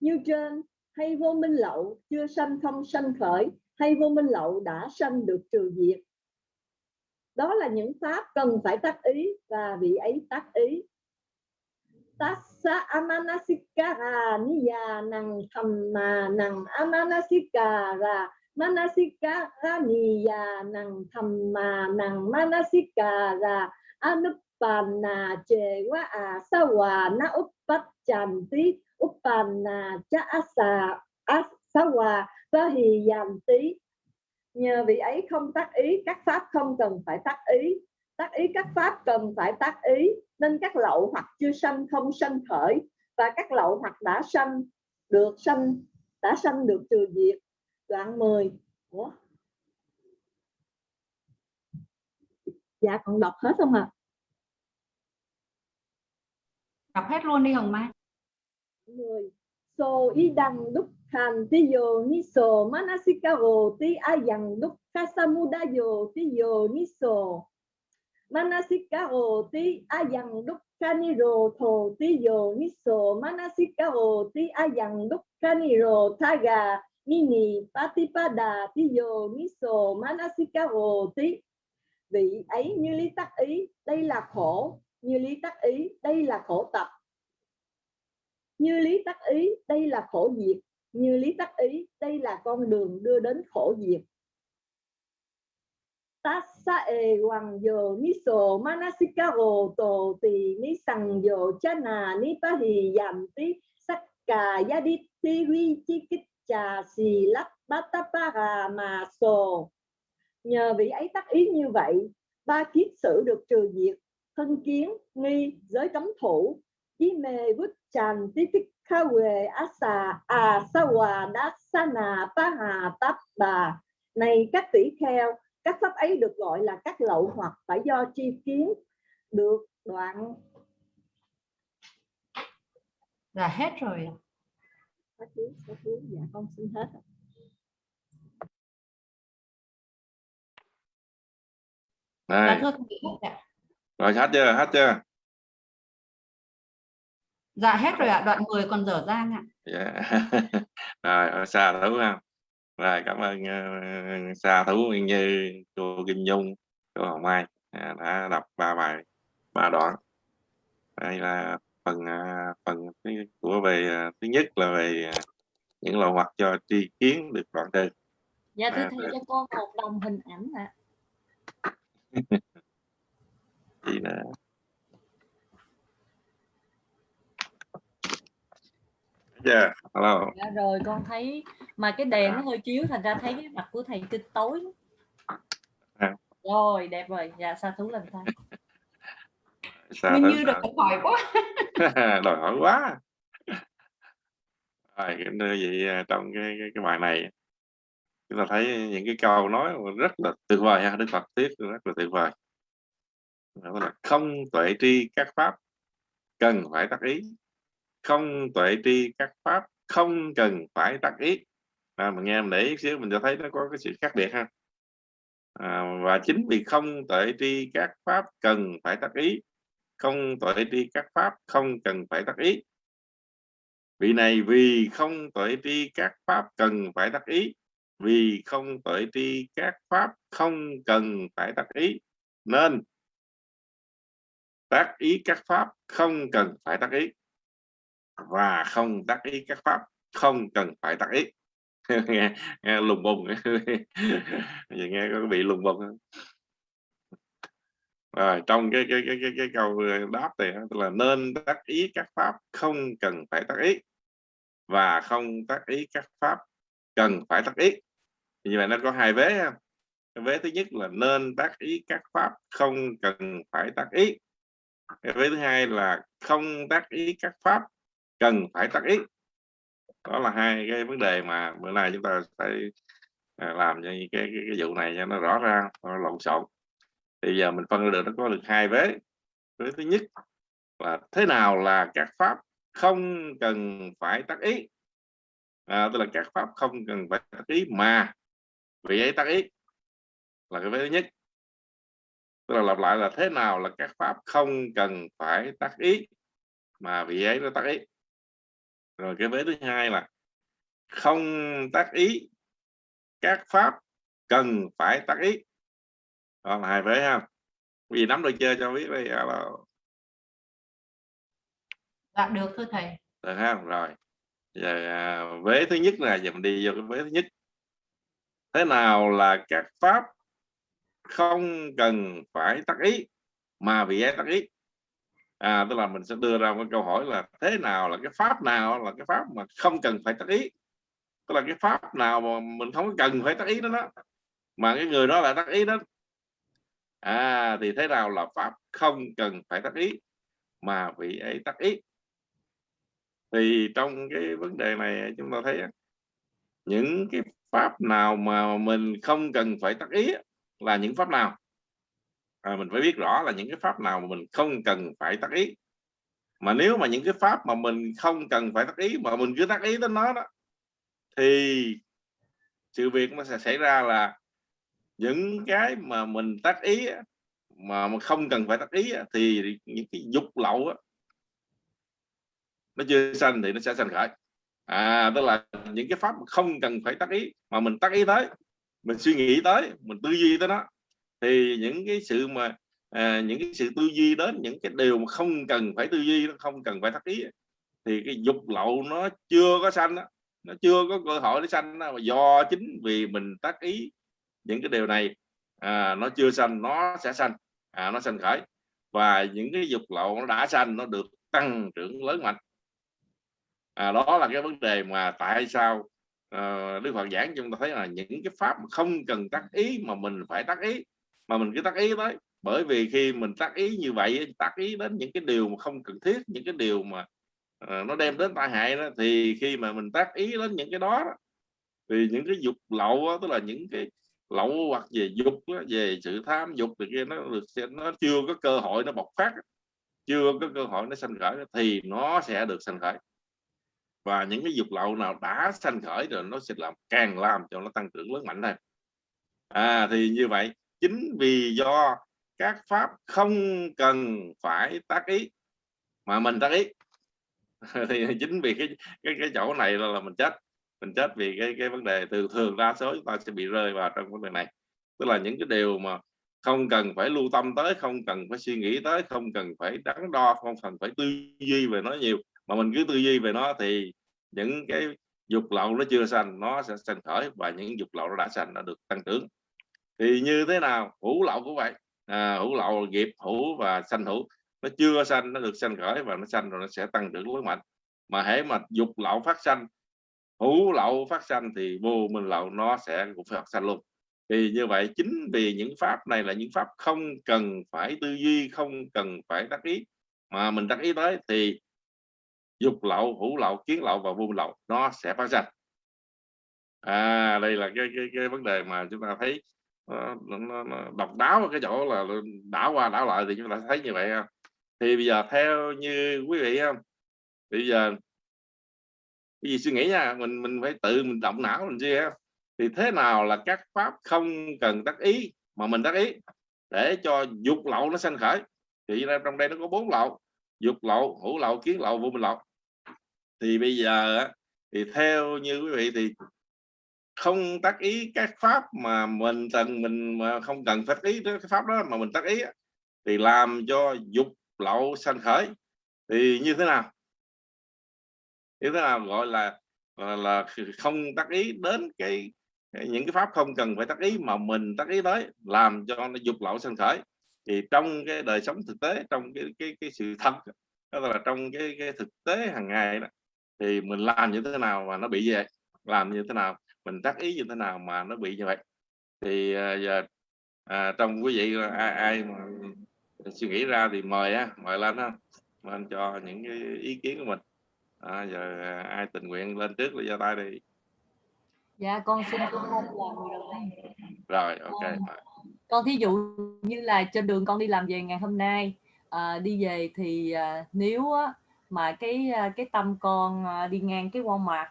như trên, hay vô minh lậu chưa sanh không sanh khởi, hay vô minh lậu đã sanh được trừ diệt? Đó là những pháp cần phải tác ý và vị ấy tác ý tassa amanasikara niya nang thamma nang amanasikara manasikara niya nang thamma nang manasikara anupanna jewa asawa na uppachanti uppanna cha asa asawa vahiyanti nhờ vị ấy không tác ý, các pháp không cần phải tác ý tác ý các pháp cần phải tác ý nên các lậu hoặc chưa sanh không sanh khởi và các lậu hoặc đã sanh được sanh đã sanh được trừ diệt. Đoạn 10 Ủa? dạ còn đọc hết không ạ? Đọc hết luôn đi hồng mai. 10 so idang dukkhan tiyo niso manasikaro ti ayang dukkha samudayo tiyo niso manasikaro ti ayang dukkaniro tho tiyo niso. Manasikaro ti ayang dukkaniro thaga mini patipada tiyo niso. Manasikaro ti vị ấy, như lý tắc ý đây là khổ. Như lý tắc ý đây là khổ tập. Như lý tắc ý đây là khổ diệt. Như lý tắc ý đây là con đường đưa đến khổ diệt tassa e hoàng yo miso manasikaro to ti ni sang yo chana ni pahi yanti sakka yaditi vi chikitcha si lap batapara ma so nhờ vị ấy tác ý như vậy, ba kiết sử được trừ diệt, thân kiến, nghi, giới cấm thủ. Chí mê vứt tràn tí tích kha quê xà a à, sa hòa đá sa nà pa hà táp bà này các tỷ kheo các pháp ấy được gọi là các lậu hoặc phải do chi kiến được đoạn Dạ hết rồi. thú. dạ con xin hết. Dạ Đây, rồi hết chưa hết chưa Dạ hết rồi ạ. Đoạn 10 còn dở dang ạ. dạ. rồi ở xa thú không rồi cảm ơn uh, xa thú Nguyên như cô Kim Nhung cô Hồng Mai à, đã đọc ba bài ba đoạn đây là phần à, phần của về à, thứ nhất là về à, những lò hoặc cho tri kiến được đoạn trừ Dạ À, thầy cho con một đồng hình ảnh ạ. gì nữa Thấy chưa hello Dạ rồi con thấy mà cái đèn nó hơi chiếu thành ra thấy cái mặt của thầy kinh tối. À. Rồi đẹp rồi. Dạ sa thú lần tay. xa Nguyên thú như được hỏi quá. đòi hỏi quá rồi cái nơi vậy à, trong cái, cái cái bài này chúng ta thấy những cái câu nói rất là tuyệt vời ha đức phật thuyết rất là tuyệt vời đó là không tuệ tri các pháp cần phải tác ý không tuệ tri các pháp không cần phải tác ý. À, mình nghe mình để ý xíu mình sẽ thấy nó có cái sự khác biệt ha. À, và chính vì không tuệ tri các pháp cần phải tác ý. Không tuệ tri các pháp không cần phải tác ý. Vị này vì không tuệ tri các pháp cần phải tác ý. Vì không tuệ tri các pháp không cần phải tác ý. Nên tác ý các pháp không cần phải tác ý và không tác ý các pháp không cần phải tác ý. Nghe, nghe lùng bùng. Vậy nghe có bị lùng bùng không? rồi trong cái cái cái cái, cái câu đáp này tức là nên tác ý các pháp không cần phải tác ý. Và không tác ý các pháp cần phải tác ý. Như vậy nó có hai vế không vế thứ nhất là nên tác ý các pháp không cần phải tác ý. Cái vế thứ hai là không tác ý các pháp cần phải tác ý. Đó là hai cái vấn đề mà bữa nay chúng ta phải à, làm cho cái, cái, cái vụ này cho nó rõ ràng nó lộn xộn. Thì giờ mình phân được nó có được hai vế. Vế thứ nhất là thế nào là các pháp không cần phải tác ý? À, tức là các pháp không cần phải tác ý mà vì ấy tác ý là cái vế thứ nhất. Tức là lặp lại là thế nào là các pháp không cần phải tác ý mà vì ấy nó tác ý? Rồi cái vế thứ hai là không tác ý. Các pháp cần phải tác ý. Đó là hai vế ha. Vì nắm được chưa cho biết đây là Dạ được thưa thầy. được ha rồi. Giờ à, vế thứ nhất là giờ mình đi vô cái vế thứ nhất. Thế nào là các pháp không cần phải tác ý mà vì ấy tác ý à tức là mình sẽ đưa ra một câu hỏi là thế nào là cái pháp nào là cái pháp mà không cần phải tác ý? Tức là cái pháp nào mà mình không cần phải tác ý đó, đó. Mà cái người đó là tác ý đó. À thì thế nào là pháp không cần phải tác ý mà vị ấy tác ý? Thì trong cái vấn đề này chúng ta thấy những cái pháp nào mà mình không cần phải tác ý là những pháp nào? À, mình phải biết rõ là những cái pháp nào mà mình không cần phải tác ý. Mà nếu mà những cái pháp mà mình không cần phải tác ý mà mình cứ tác ý đến nó đó thì sự việc nó sẽ xảy ra là những cái mà mình tác ý mà không cần phải tác ý thì những cái dục lậu đó, nó chưa sanh thì nó sẽ sanh khởi. À tức là những cái pháp không cần phải tác ý mà mình tác ý tới mình suy nghĩ tới mình tư duy tới nó thì những cái sự mà à, những cái sự tư duy đến những cái điều mà không cần phải tư duy nó không cần phải tác ý thì cái dục lậu nó chưa có sanh đó. nó chưa có cơ hội để sanh đó. mà do chính vì mình tác ý những cái điều này à, nó chưa sanh nó sẽ sanh à, nó sanh khởi và những cái dục lậu nó đã sanh nó được tăng trưởng lớn mạnh à, đó là cái vấn đề mà tại sao à, Đức Phật giảng cho chúng ta thấy là những cái pháp mà không cần tác ý mà mình phải tác ý mà mình cứ tác ý tới. Bởi vì khi mình tác ý như vậy tác ý đến những cái điều mà không cần thiết những cái điều mà uh, nó đem đến tai hại đó thì khi mà mình tác ý đến những cái đó, đó thì những cái dục lậu đó, tức là những cái lậu hoặc về dục đó, về sự tham dục thì kia nó được nó chưa có cơ hội nó bộc phát chưa có cơ hội nó sanh khởi thì nó sẽ được sanh khởi. Và những cái dục lậu nào đã sanh khởi rồi nó sẽ làm càng làm cho nó tăng trưởng lớn mạnh hơn. À thì như vậy chính vì do các pháp không cần phải tác ý mà mình tác ý. Thì chính vì cái cái cái chỗ này là, là mình chết. Mình chết vì cái cái vấn đề từ thường đa số chúng ta sẽ bị rơi vào trong vấn đề này. Tức là những cái điều mà không cần phải lưu tâm tới không cần phải suy nghĩ tới không cần phải đắn đo không cần phải tư duy về nó nhiều mà mình cứ tư duy về nó thì những cái dục lậu nó chưa sanh nó sẽ sanh khởi và những dục lậu nó đã sanh nó được tăng trưởng thì như thế nào? Hữu lậu cũng vậy. À, hữu lậu nghiệp hữu và sanh hữu nó chưa sanh nó được sanh khởi và nó sanh rồi nó sẽ tăng trưởng lớn mạnh. Mà hễ mà dục lậu phát sanh hữu lậu phát sanh thì vô minh lậu nó sẽ cũng phát sanh luôn. Thì như vậy chính vì những pháp này là những pháp không cần phải tư duy không cần phải đắc ý. Mà mình đắc ý tới thì dục lậu hữu lậu kiến lậu và vô minh lậu nó sẽ phát sanh à đây là cái cái, cái vấn đề mà chúng ta thấy nó, nó, nó độc đáo cái chỗ là đảo qua đảo lại thì chúng ta thấy như vậy không thì bây giờ theo như quý vị không bây giờ cái gì suy nghĩ nha mình mình phải tự mình động não mình chưa? thì thế nào là các pháp không cần tác ý mà mình tác ý để cho dục lậu nó sanh khởi? Thì trong đây nó có bốn lậu dục lậu hữu lậu kiến lậu vô minh lậu. Thì bây giờ thì theo như quý vị thì không tác ý các pháp mà mình cần, mình mà không cần phát ý cái pháp đó mà mình tác ý thì làm cho dục lậu sanh khởi. Thì như thế nào? Như thế nào gọi là là không tác ý đến cái những cái pháp không cần phải tác ý mà mình tác ý tới, làm cho nó dục lậu sanh khởi. Thì trong cái đời sống thực tế, trong cái cái cái sự thật, đó là trong cái cái thực tế hàng ngày đó, thì mình làm như thế nào mà nó bị vậy? Làm như thế nào? Mình tác ý như thế nào mà nó bị như vậy? Thì à, giờ à, trong quý vị ai, ai mà suy nghĩ ra thì mời á mời lên mời anh cho những cái ý kiến của mình. À, giờ ai tình nguyện lên trước là giơ tay đi. Dạ con xin con làm người đầu tiên rồi ok con, con thí dụ như là trên đường con đi làm về ngày hôm nay à, đi về thì à, nếu á, mà cái à, cái tâm con à, đi ngang cái Walmart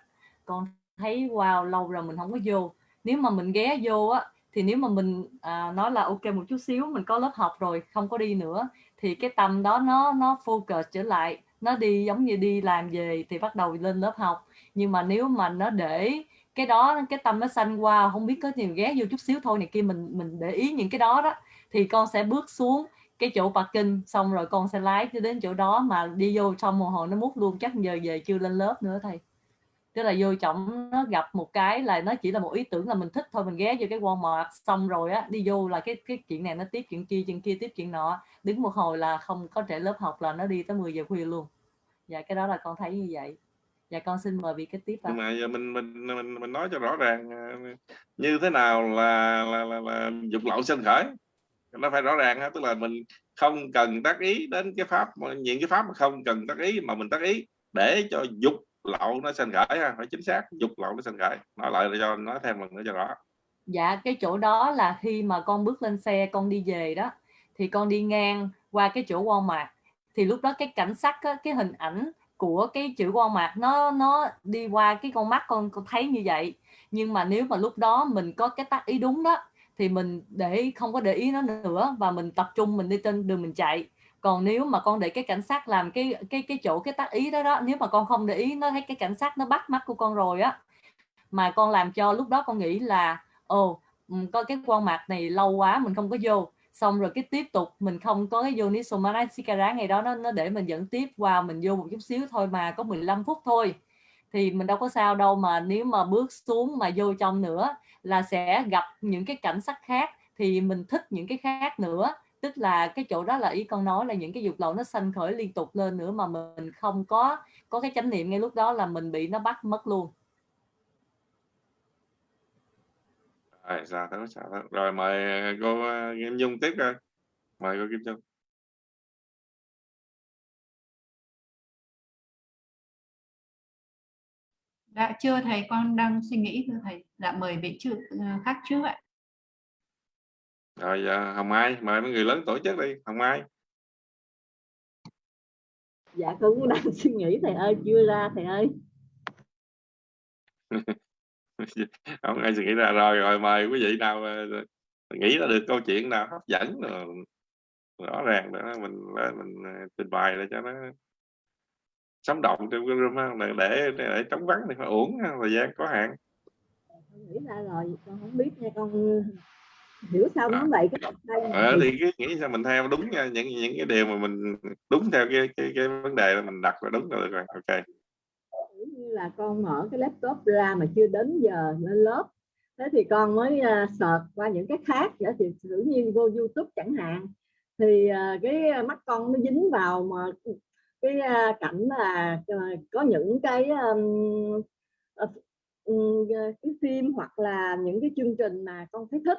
con thấy wow lâu rồi mình không có vô. Nếu mà mình ghé vô á thì nếu mà mình à, nói là ok một chút xíu mình có lớp học rồi không có đi nữa thì cái tâm đó nó nó focus trở lại. Nó đi giống như đi làm về thì bắt đầu lên lớp học. Nhưng mà nếu mà nó để cái đó cái tâm nó xanh qua không biết có nhiều ghé vô chút xíu thôi này kia mình mình để ý những cái đó đó thì con sẽ bước xuống cái chỗ parking xong rồi con sẽ lái cho đến chỗ đó mà đi vô xong một hồi nó mút luôn. Chắc giờ về chưa lên lớp nữa thầy tức là vô trọng nó gặp một cái là nó chỉ là một ý tưởng là mình thích thôi mình ghé vô cái Walmart xong rồi á đi vô là cái cái chuyện này nó tiếp chuyện kia chuyện kia tiếp chuyện nọ. Đứng một hồi là không có trẻ lớp học là nó đi tới 10 giờ khuya luôn. Dạ cái đó là con thấy như vậy. Dạ con xin mời vị kế tiếp nhưng mà giờ mình mình mình mình nói cho rõ ràng à, như thế nào là là là, là dục lậu sinh khởi. Nó phải rõ ràng ha tức là mình không cần tác ý đến cái pháp những cái pháp mà không cần tác ý mà mình tác ý để cho dục lậu nó sinh khởi ha phải chính xác dục lậu nó sinh khởi. Nói lại cho nói thêm lần nữa cho rõ. Dạ cái chỗ đó là khi mà con bước lên xe con đi về đó thì con đi ngang qua cái chỗ Walmart. Thì lúc đó cái cảnh sắc á, cái hình ảnh của cái chữ Walmart nó nó đi qua cái con mắt con con thấy như vậy. Nhưng mà nếu mà lúc đó mình có cái tác ý đúng đó thì mình để không có để ý nó nữa và mình tập trung mình đi trên đường mình chạy còn nếu mà con để cái cảnh sát làm cái cái cái chỗ, cái tác ý đó đó, nếu mà con không để ý, nó thấy cái cảnh sát nó bắt mắt của con rồi á, mà con làm cho lúc đó con nghĩ là, ồ ừ, có cái quan mặt này lâu quá, mình không có vô. Xong rồi cái tiếp tục, mình không có cái vô Nisomanasikara ngày đó, nó nó để mình dẫn tiếp qua, mình vô một chút xíu thôi mà có 15 phút thôi. Thì mình đâu có sao đâu mà nếu mà bước xuống mà vô trong nữa là sẽ gặp những cái cảnh sắc khác, thì mình thích những cái khác nữa tức là cái chỗ đó là ý con nói là những cái dục lậu nó sanh khởi liên tục lên nữa mà mình không có có cái chánh niệm ngay lúc đó là mình bị nó bắt mất luôn rồi sao đó sao đó rồi mời cô Kim Dung tiếp coi mời cô Kim Dung Dạ chưa thầy con đang suy nghĩ thưa thầy. Dạ mời vị trước khác trước ạ. Rồi giờ hồng mai mời mấy người lớn tổ chức đi hồng mai. Dạ con cũng đang suy nghĩ thầy ơi chưa ra thầy ơi. Không ai suy nghĩ ra rồi rồi mời quý vị nào ờ, nghĩ ra được câu chuyện nào hấp dẫn rồi rõ ràng để mình mình ờ, trình bày để cho nó sống động trong cái room để để để chống vắng thì phải uổng thời gian có hạn. Con nghĩ ra rồi con không biết nha con hiểu sao À. nó vậy cái tay này. ờ, thì cái nghĩ sao mình theo đúng nha, những những cái điều mà mình đúng theo cái cái cái vấn đề là mình đặt là đúng rồi rồi ok như là con mở cái laptop ra mà chưa đến giờ lên lớp thế thì con mới uh, search qua những cái khác giả thì tự nhiên vô YouTube chẳng hạn thì à, cái mắt con nó dính vào mà cái à, cảnh là à, có những cái um, ừm, cái phim hoặc là những cái chương trình mà con thấy thích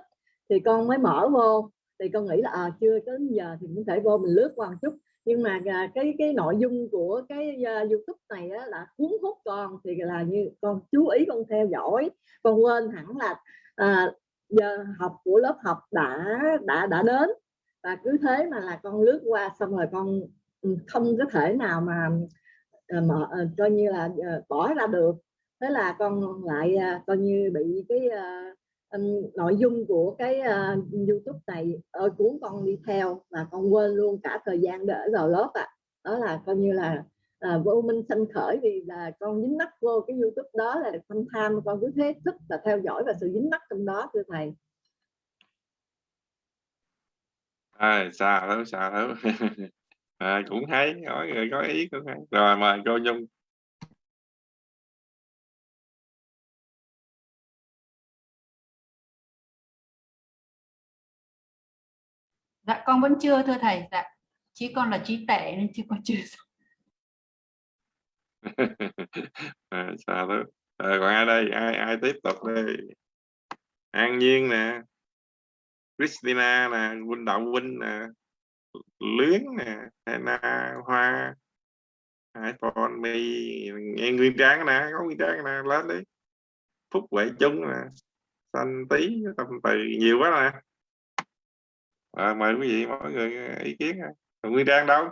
thì con mới mở vô. Thì con nghĩ là à, chưa đến giờ thì cũng thể vô mình lướt qua một chút. Nhưng mà à, cái cái nội dung của cái uh, YouTube này á, là cuốn hút con thì là như con chú ý con theo dõi con quên hẳn là à, giờ học của lớp học đã đã đã đến. Và cứ thế mà là con lướt qua xong rồi con ừ, không có thể nào mà à, mở, à, coi như là bỏ ra được. Thế là con lại coi như bị cái um, nội dung của cái uh, YouTube này ơi cuốn con đi theo và con quên luôn cả thời gian để vào lớp ạ. À. đó là coi như là à, vô minh sanh khởi vì là con dính mắc vô cái YouTube đó là tham tham con cứ thế thức và theo dõi và sự dính mắc trong đó thưa thầy. À, xa lắm xa lắm. À, cũng hay mỗi người có ý cũng hay. Rồi mời cô nhung. Dạ con vẫn chưa thưa thầy. Dạ. Chỉ con là trí tệ nên chứ con chưa xong. à, xa đó rồi còn ai đây ai ai tiếp tục đây an nhiên nè Christina nè Huynh Đạo Huynh nè Luyến nè Hana Hoa iPhone mi nghe Nguyên Trang nè có Nguyên Trang nè lên đi Phúc Huệ Trung nè Xanh Tí tâm từ nhiều quá nè à, mời quý vị mọi người ý kiến Nguyên Trang đâu?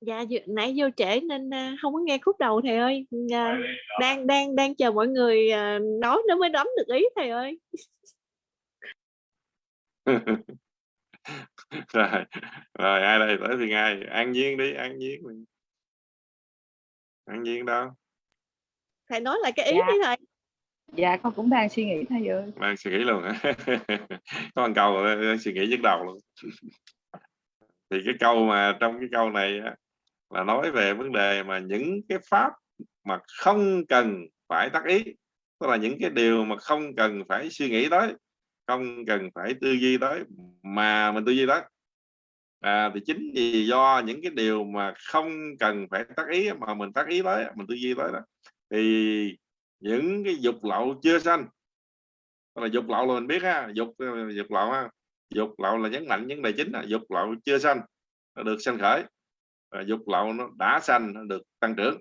Dạ nãy vô trễ nên à, không có nghe khúc đầu thầy ơi. Đang đang đang chờ mọi người à, nói nó mới nắm được ý thầy ơi. Rồi rồi ai đây? Tới thì ai An Nhiên đi An Nhiên An Nhiên đâu thầy nói lại cái ý Dạ. đi thầy. Dạ con cũng đang suy nghĩ thầy ơi. Đang suy nghĩ luôn hả có một câu rồi, đang suy nghĩ nhức đầu luôn. Thì cái câu mà trong cái câu này á, là nói về vấn đề mà những cái pháp mà không cần phải tác ý tức là những cái điều mà không cần phải suy nghĩ tới không cần phải tư duy tới mà mình tư duy tới à, thì chính vì do những cái điều mà không cần phải tác ý mà mình tác ý tới mình tư duy tới đó thì những cái dục lậu chưa sanh là dục lậu là mình biết ha dục ờ, dục lậu ha dục lậu là nhấn mạnh vấn đề chính là dục lậu chưa sanh nó được sanh khởi và dục lậu nó đã sanh nó được tăng trưởng.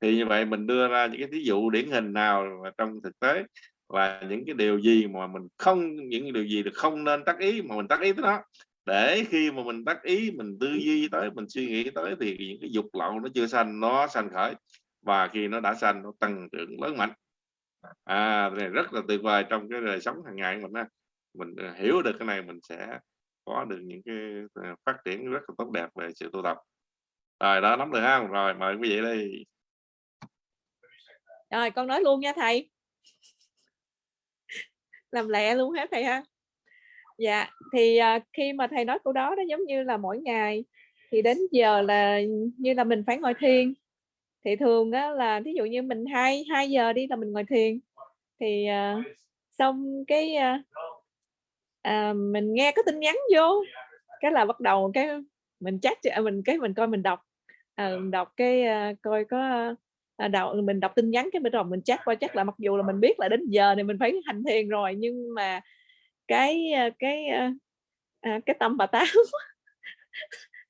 Thì như vậy mình đưa ra những cái ví dụ điển hình nào mà trong thực tế là những cái điều gì mà mình không những điều gì được không nên tác ý mà mình tác ý tới nó để khi mà mình tác ý, mình tư duy tới, mình suy nghĩ tới thì những cái dục lậu nó chưa sanh, nó sanh khởi. Và khi nó đã sanh, nó tăng trưởng lớn mạnh. À này rất là tuyệt vời trong cái đời sống hàng ngày mình mình ờ, hiểu được cái này mình sẽ có được những cái ờ, phát triển rất là tốt đẹp về sự tu tập. Rồi, đó, nắm được không rồi, mời quý vị đi. Rồi, con nói luôn nha thầy. Làm lẹ luôn hết thầy ha dạ thì uh, khi mà thầy nói câu đó đó giống như là mỗi ngày thì đến giờ là như là mình phải ngồi thiền. Thì thường á, là thí dụ như mình hai hai giờ đi là mình ngồi thiền. Thì uh, xong cái uh, uh, mình nghe có tin nhắn vô cái là bắt đầu cái mình chat mình cái mình coi mình đọc. Uh, mình đọc cái uh, coi có à, đọc, mình đọc tin nhắn cái bên rồi mình chat qua chắc là mặc dù là mình biết là đến giờ thì mình phải hành thiền rồi nhưng mà cái à, cái à, à, cái tâm bà táo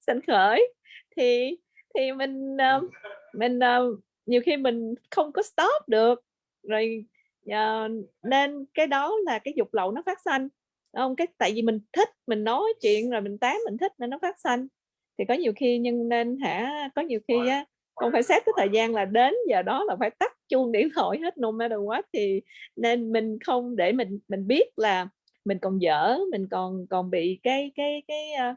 sanh khởi. Thì thì mình ờ, mình ờ, nhiều khi mình không có stop được. Rồi ờ, nên cái đó là cái dục lậu nó phát sanh không? Cái tại vì mình thích mình nói chuyện rồi mình tán mình thích nên nó phát sanh. Thì có nhiều khi nhưng nên hả có nhiều khi á con phải xét cái thời gian là đến giờ đó là phải tắt chuông điện thoại hết no matter what. Thì nên mình không để mình mình biết là mình còn dở mình còn còn bị cái cái cái ờ,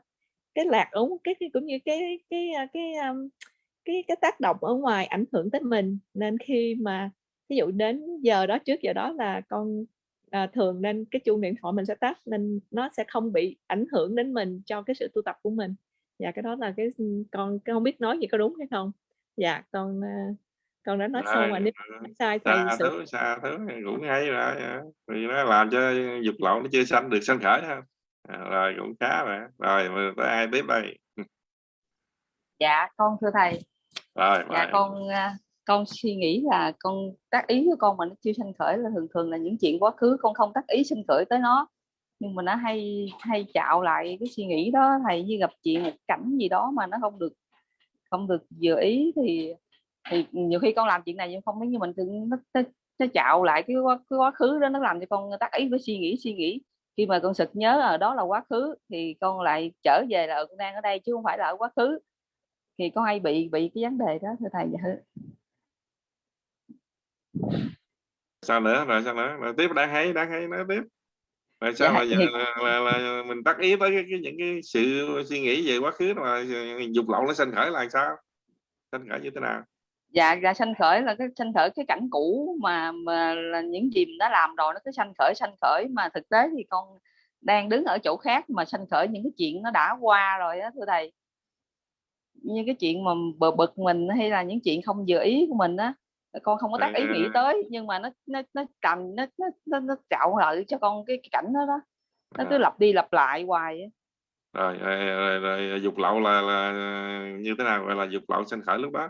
cái lạc ống, cái, cái cũng như cái cái ờ, cái cái cái cái tác động ở ngoài ảnh hưởng tới mình. Nên khi mà ví dụ đến giờ đó trước giờ đó là con à, thường nên cái chuông điện thoại mình sẽ tắt nên nó sẽ không bị ảnh hưởng đến mình cho cái sự tu tập của mình. Và cái đó là cái ừ, con không biết nói gì có đúng hay không. Dạ con uh, con đã nói xong mà nếu Rồi, sai thì xa sự thứ xa thứ cũng hay rồi à. vì nó làm cho dục lậu nó chưa sanh được sanh khởi ha à, rồi cũng khá rồi rồi mà tới ai tiếp đây? Dạ con thưa thầy. Rồi dạ mời. con à, con suy nghĩ là con tác ý của con mà nó chưa sanh khởi là thường thường là những chuyện quá khứ con không tác ý sanh khởi tới nó. Nhưng mà nó hay hay chạo lại cái suy nghĩ đó thầy như gặp chuyện một cảnh gì đó mà nó không được không được vừa ý thì thì nhiều khi con làm chuyện này nhưng không giống như mình tự nó, nó, nó chạo lại cái quá, cái quá khứ đó nó làm cho con tác ý với suy nghĩ suy nghĩ. Khi mà con sực nhớ ở đó là quá khứ thì con lại trở về là ừ, con đang ở đây chứ không phải là ở quá khứ. Thì con hay bị bị cái vấn đề đó thưa thầy dạ thưa. Sao nữa? Rồi sao nữa? Rồi tiếp đáng hay đáng hay nói tiếp. Rồi sao Dạ, mà giờ thì- là, là, là mình tác ý tới cái, cái những cái sự suy nghĩ về quá khứ mà dục lậu nó sanh khởi là sao? Sanh khởi như thế nào dạ ra sanh khởi là cái sanh khởi cái cảnh cũ mà mà là những gì mình đã làm rồi nó cứ sanh khởi sanh khởi mà thực tế thì con đang đứng ở chỗ khác mà sanh khởi những cái chuyện nó đã qua rồi đó thưa thầy như cái chuyện mà bờ bực mình hay là những chuyện không vừa ý của mình á con không có tác ý nghĩ À. tới nhưng mà nó nó nó cầm nó nó nó, nó trạo lại cho con cái, cái cảnh đó đó nó cứ À. lặp đi lặp lại hoài á. rồi, rồi, rồi, rồi dục lậu là, là như thế nào gọi là dục lậu sanh khởi lúc đó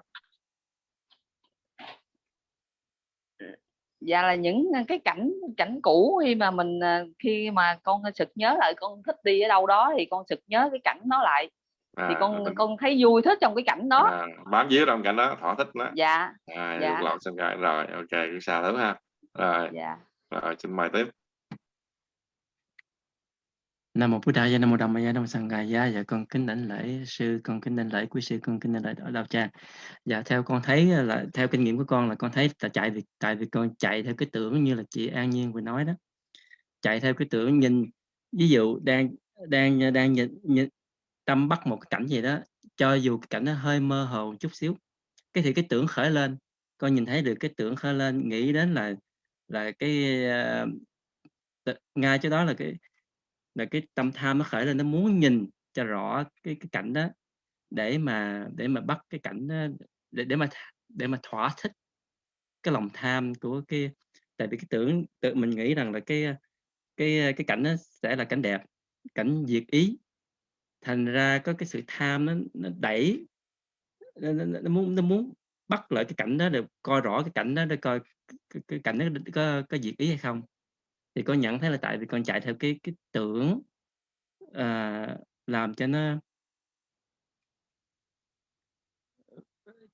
dạ là những cái cảnh cảnh cũ khi mà mình à, khi mà con sực nhớ lại con thích đi ở đâu đó thì con sực nhớ cái cảnh nó lại. Thì à, con mình- con thấy vui thích trong cái cảnh đó. À, bám víu trong cảnh đó thỏa thích đó dạ à, dạ. sanh khởi rồi ok cứ xa thứ ha. Rồi, dạ. rồi xin mời tiếp Nam mô Bụt Đà Gia Nam mô Đàm Ma Nam mô Sangha Gia. Dạ con kính đảnh lễ sư con kính đảnh lễ quý sư con kính đảnh lễ ở đạo tràng dạ theo con thấy là theo kinh nghiệm của con là con thấy là chạy vì tại vì con chạy theo cái tưởng như là chị An Nhiên vừa nói đó. Chạy theo cái tưởng nhìn ví dụ đang đang đang nhìn, nhìn tâm bắt một cảnh gì đó cho dù cái cảnh nó hơi mơ hồ chút xíu cái thì cái tưởng khởi lên. Con nhìn thấy được cái tưởng khởi lên nghĩ đến là là cái uh, ngay chỗ đó là cái là cái tâm tham nó khởi lên nó muốn nhìn cho rõ cái cái cảnh đó để mà để mà bắt cái cảnh đó để để mà để mà thỏa thích cái lòng tham của cái tại vì cái tưởng tự mình nghĩ rằng là cái cái cái cảnh đó sẽ là cảnh đẹp cảnh diệt ý. Thành ra có cái sự tham nó nó đẩy nó, nó, nó muốn nó muốn bắt lại cái cảnh đó để coi rõ cái cảnh đó để coi cái, cái cảnh đó có có diệt ý hay không thì con nhận thấy là tại vì con chạy theo cái cái tưởng à, làm cho nó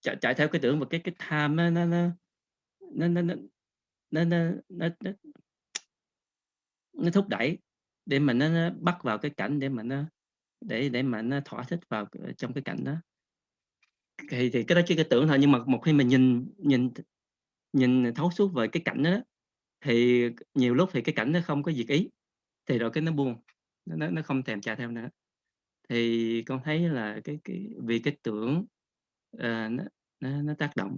chạy, chạy theo cái tưởng và cái cái tham nó nó nó nó nó nó nó, nó, nó, nó, thúc đẩy để mà nó, nó bắt vào cái cảnh để mà nó để để mà nó thỏa thích vào ờ, trong cái cảnh đó. Thì thì cái đó chỉ cái tưởng thôi nhưng mà một khi mình nhìn nhìn nhìn thấu suốt về cái cảnh đó thì nhiều lúc thì cái cảnh nó không có diệt ý thì rồi cái nó buông nó nó nó không thèm chạy theo nữa. Thì con thấy là cái cái vì cái tưởng uh, nó, nó nó tác động.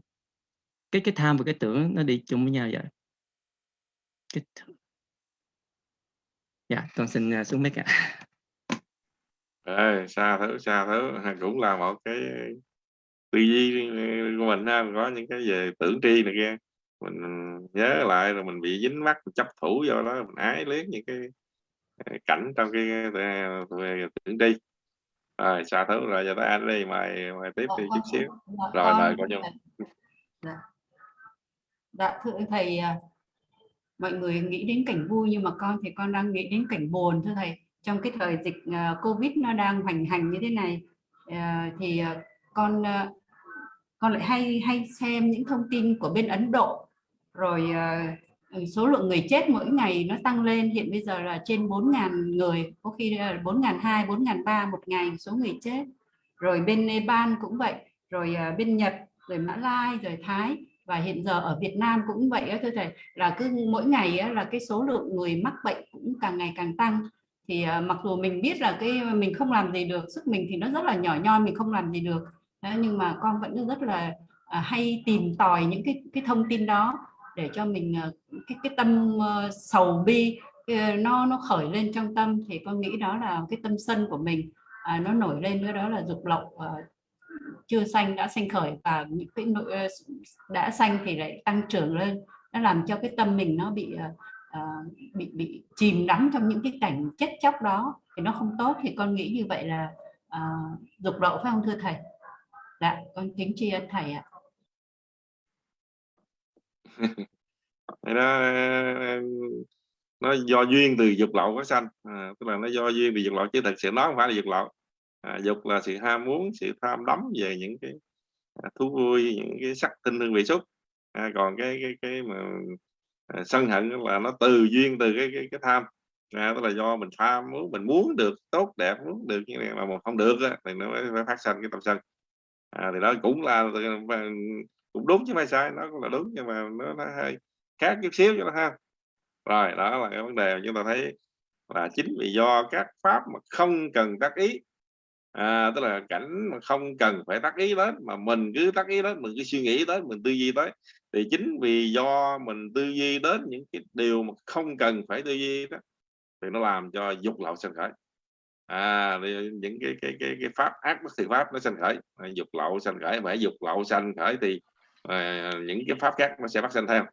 Cái cái tham và cái tưởng nó đi chung với nhau vậy. Cái th- dạ con xin uh, xuống mấy ạ. À, xa thứ xa thứ cũng là một cái tư duy ừ, của mình ha. Có những cái về tưởng tri này kia mình nhớ lại rồi mình bị dính mắc mình chấp thủ vô đó mình ái luyến những cái ờ, cảnh trong cái ờ, về tưởng tri rồi xa thứ rồi giờ tới anh đi mời mời tiếp đi chút xíu. Dạ, rồi con- mời cô nhung Dạ. Dạ thưa thầy à, mọi người nghĩ đến cảnh vui nhưng mà con thì con đang nghĩ đến cảnh buồn thưa thầy. Trong cái thời dịch covid nó đang hoành hành như thế này thì con con lại hay hay xem những thông tin của bên Ấn Độ rồi ờ, ừ, số lượng người chết mỗi ngày nó tăng lên. Hiện bây giờ là trên 4.000 người, có khi ờ, 4.200 4.300 một ngày số người chết. Rồi bên Nepal cũng vậy, rồi ờ, bên Nhật, rồi Mã Lai, rồi Thái. Và hiện giờ ở Việt Nam cũng vậy thưa thầy, là cứ mỗi ngày là cái số lượng người mắc bệnh cũng càng ngày càng tăng. Thì mặc dù mình biết là cái, mình không làm gì được, sức mình thì nó rất là nhỏ nhoi, mình không làm gì được. Nhưng mà con vẫn rất là hay tìm tòi những cái cái thông tin đó để cho mình ờ, cái cái tâm ờ, sầu bi ờ, nó nó khởi lên trong tâm thì con nghĩ đó là cái tâm sân của mình à, nó nổi lên nữa đó là dục lậu à, chưa xanh đã xanh khởi và những cái nội đã xanh thì lại tăng trưởng lên. Nó làm cho cái tâm mình nó bị à, bị bị chìm đắm trong những cái cảnh chết chóc đó thì nó không tốt. Thì con nghĩ như vậy là à, dục lậu phải không thưa thầy? Dạ con kính tri ân thầy ạ nó ờ, nó do duyên từ dục lậu có sanh. À, tức là nó do duyên từ dục lậu chứ thật sự nó không phải là dục lậu. À, dục là sự ham muốn sự tham đắm về những cái à, thú vui những cái sắc tinh hương vị xúc. À, còn cái cái cái mà à, sân hận là nó từ duyên từ cái cái, cái tham. À, tức là do mình tham muốn mình muốn được tốt đẹp muốn được như này mà mà không được á, thì nó mới phát sanh cái tâm sân. À, thì đó cũng là cũng đúng chứ không sai nó cũng là đúng nhưng mà nó, nó hơi khác chút xíu cho nó ha. Rồi đó là cái vấn đề mà chúng ta thấy là chính vì do các pháp mà không cần tác ý. À, tức là cảnh mà không cần phải tác ý đến mà mình cứ tác ý đến mình cứ suy nghĩ tới mình tư duy tới thì chính vì do mình tư duy đến những cái điều mà không cần phải tư duy đó thì nó làm cho dục lậu sanh khởi. À những cái cái cái cái pháp ác bất thiện pháp nó sanh khởi. Dục lậu sanh khởi phải dục lậu sanh khởi thì à, những cái pháp khác nó sẽ phát sinh theo.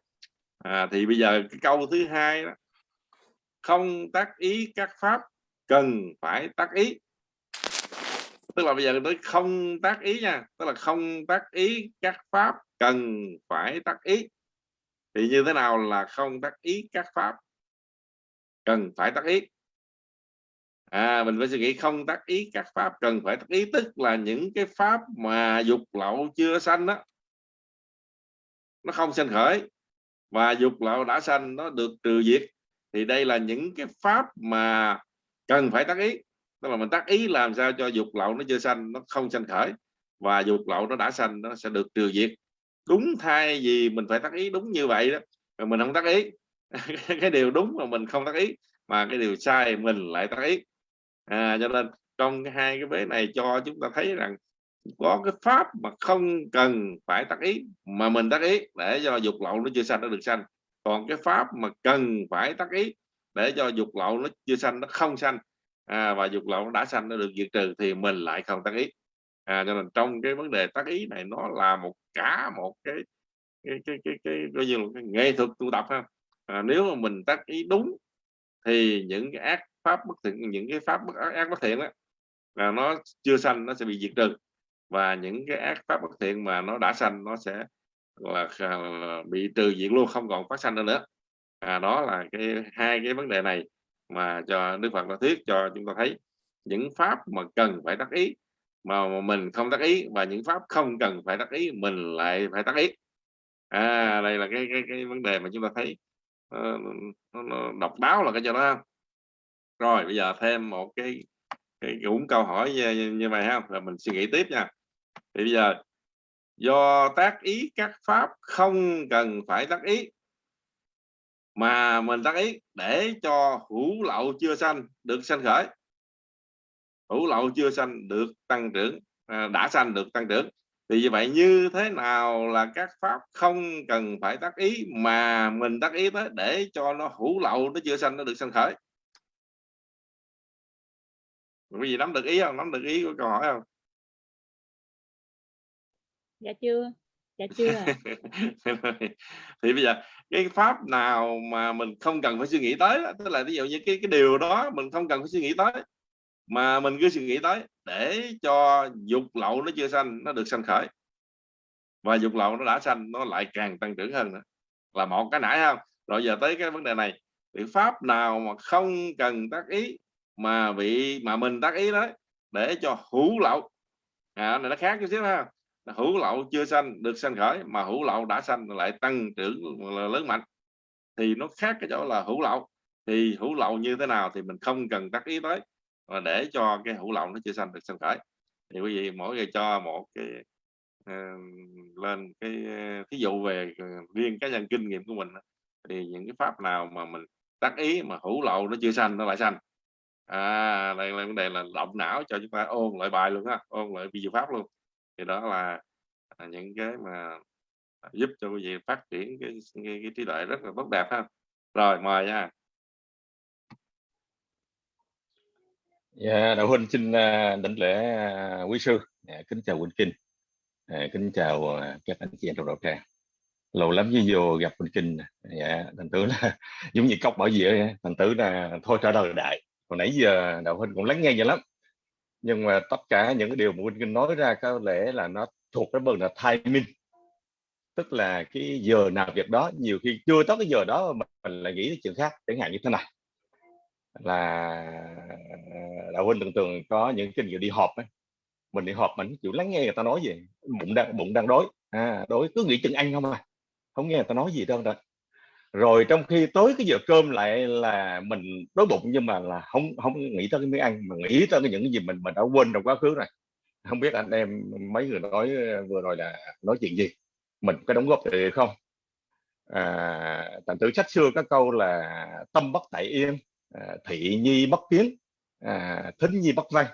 À, thì bây giờ cái câu thứ hai đó. Không tác ý các pháp cần phải tác ý. Tức là bây giờ tôi không tác ý nha. Tức là không tác ý các pháp cần phải tác ý. Thì như thế nào là không tác ý các pháp cần phải tác ý? À mình phải suy nghĩ không tác ý các pháp cần phải tác ý. Tức là những cái pháp mà dục lậu chưa sanh đó nó không sanh khởi. Và dục lậu đã sanh nó được trừ diệt. Thì đây là những cái pháp mà cần phải tác ý. Tức là mình tác ý làm sao cho dục lậu nó chưa sanh nó không sanh khởi. Và dục lậu nó đã sanh nó sẽ được trừ diệt. Đúng thay vì mình phải tác ý đúng như vậy đó mà mình không tác ý. Cái điều đúng mà mình không tác ý mà cái điều sai mình lại tác ý. À, cho nên trong hai cái vế này cho chúng ta thấy rằng có cái pháp mà không cần phải tác ý mà mình tác ý để cho dục lậu nó chưa sanh nó được sanh. Còn cái pháp mà cần phải tác ý để cho dục lậu nó chưa sanh nó không sanh à, và dục lậu nó đã sanh nó được diệt trừ thì mình lại không tác ý. À, cho nên trong cái vấn đề tác ý này nó là một cả một cái cái cái cái cái, cái, cái, cái nghệ thuật tu tập ha. À, nếu mà mình tác ý đúng thì những cái ác pháp bất thiện những cái pháp bất ác, ác bất thiện đó là nó chưa sanh nó sẽ bị diệt trừ và những cái ác pháp bất thiện mà nó đã sanh nó sẽ là, là bị trừ diệt luôn không còn phát sanh nữa nữa. À, đó là cái hai cái vấn đề này mà cho Đức Phật đã thuyết cho chúng ta thấy. Những pháp mà cần phải đắc ý mà mình không đắc ý và những pháp không cần phải đắc ý mình lại phải đắc ý. À đây là cái cái, cái vấn đề mà chúng ta thấy. Uh, nó, nó độc đáo là cái cho đó. Rồi bây giờ thêm một cái cái cũng câu hỏi như, như vậy ha rồi mình suy nghĩ tiếp nha thì bây giờ, do tác ý các pháp không cần phải tác ý, mà mình tác ý để cho hữu lậu chưa sanh được sanh khởi. Hữu lậu chưa sanh được tăng trưởng à, đã sanh được tăng trưởng. Thì như vậy như thế nào là các pháp không cần phải tác ý, mà mình tác ý tới để cho nó hữu lậu, nó chưa sanh, nó được sanh khởi? Quý gì nắm được ý không? Nắm được ý của câu hỏi không? Dạ chưa? Dạ chưa thì bây giờ cái pháp nào mà mình không cần phải suy nghĩ tới tức là ví dụ như cái cái điều đó mình không cần phải suy nghĩ tới mà mình cứ suy nghĩ tới để cho dục lậu nó chưa sanh nó được sanh khởi. Và dục lậu nó đã sanh nó lại càng tăng trưởng hơn nữa. Là một cái nãy không? Rồi giờ tới cái vấn đề này. Biện pháp nào mà không cần tác ý mà bị mà mình tác ý đấy để cho hữu lậu. À, này nó khác chút xíu ha hữu lậu chưa sanh được sanh khởi mà hữu lậu đã sanh lại tăng trưởng lớn mạnh. Thì nó khác cái chỗ là hữu lậu. Thì hữu lậu như thế nào thì mình không cần tác ý tới. Và để cho cái hữu lậu nó chưa sanh được sanh khởi. Thì quý vị mỗi người cho một cái uh, lên cái ờ, thí dụ về ờ, riêng cá nhân kinh nghiệm của mình thì những cái pháp nào mà mình tác ý mà hữu lậu nó chưa sanh nó lại sanh. À đây là vấn đề là động não cho chúng ta ôn lại bài luôn á ôn lại vi diệu pháp luôn thì đó là, à, những cái mà à, giúp cho quý vị phát triển cái cái, cái trí tuệ rất là tốt đẹp ha. Rồi mời nha. Yeah, đạo huynh xin à, đảnh lễ quý sư, dạ, kính chào Quỳnh kinh, dạ, kính chào các anh chị em trong đạo tràng. Lâu lắm với vô gặp Quỳnh kinh, dạ, thành tử là giống như cốc bảo vệ, thành tử là thôi trả lời đại. Hồi nãy giờ đạo huynh cũng lắng nghe vậy lắm, nhưng mà tất cả những cái điều mà huynh nói ra có lẽ là nó thuộc cái phần là timing, tức là cái giờ nào việc đó, nhiều khi chưa tới cái giờ đó mà mình lại nghĩ đến chuyện khác, chẳng hạn như thế này. Là đạo huynh tưởng tượng có những kinh nghiệm đi họp ấy. mình đi họp mình chịu lắng nghe người ta nói gì bụng đang bụng đang đói. À, đói cứ nghĩ chừng ăn không à. Không nghe người ta nói gì đâu rồi rồi trong khi tối cái giờ cơm lại là mình đói bụng nhưng mà là không không nghĩ tới cái miếng ăn mà nghĩ tới những cái gì mình mình đã quên trong quá khứ này không biết anh em mấy người nói ờ, vừa rồi là nói chuyện gì? Mình có đóng góp gì không? À, thành tử sách xưa các câu là tâm bất tại yên à, thị nhi bất kiến à, thính nhi bất văn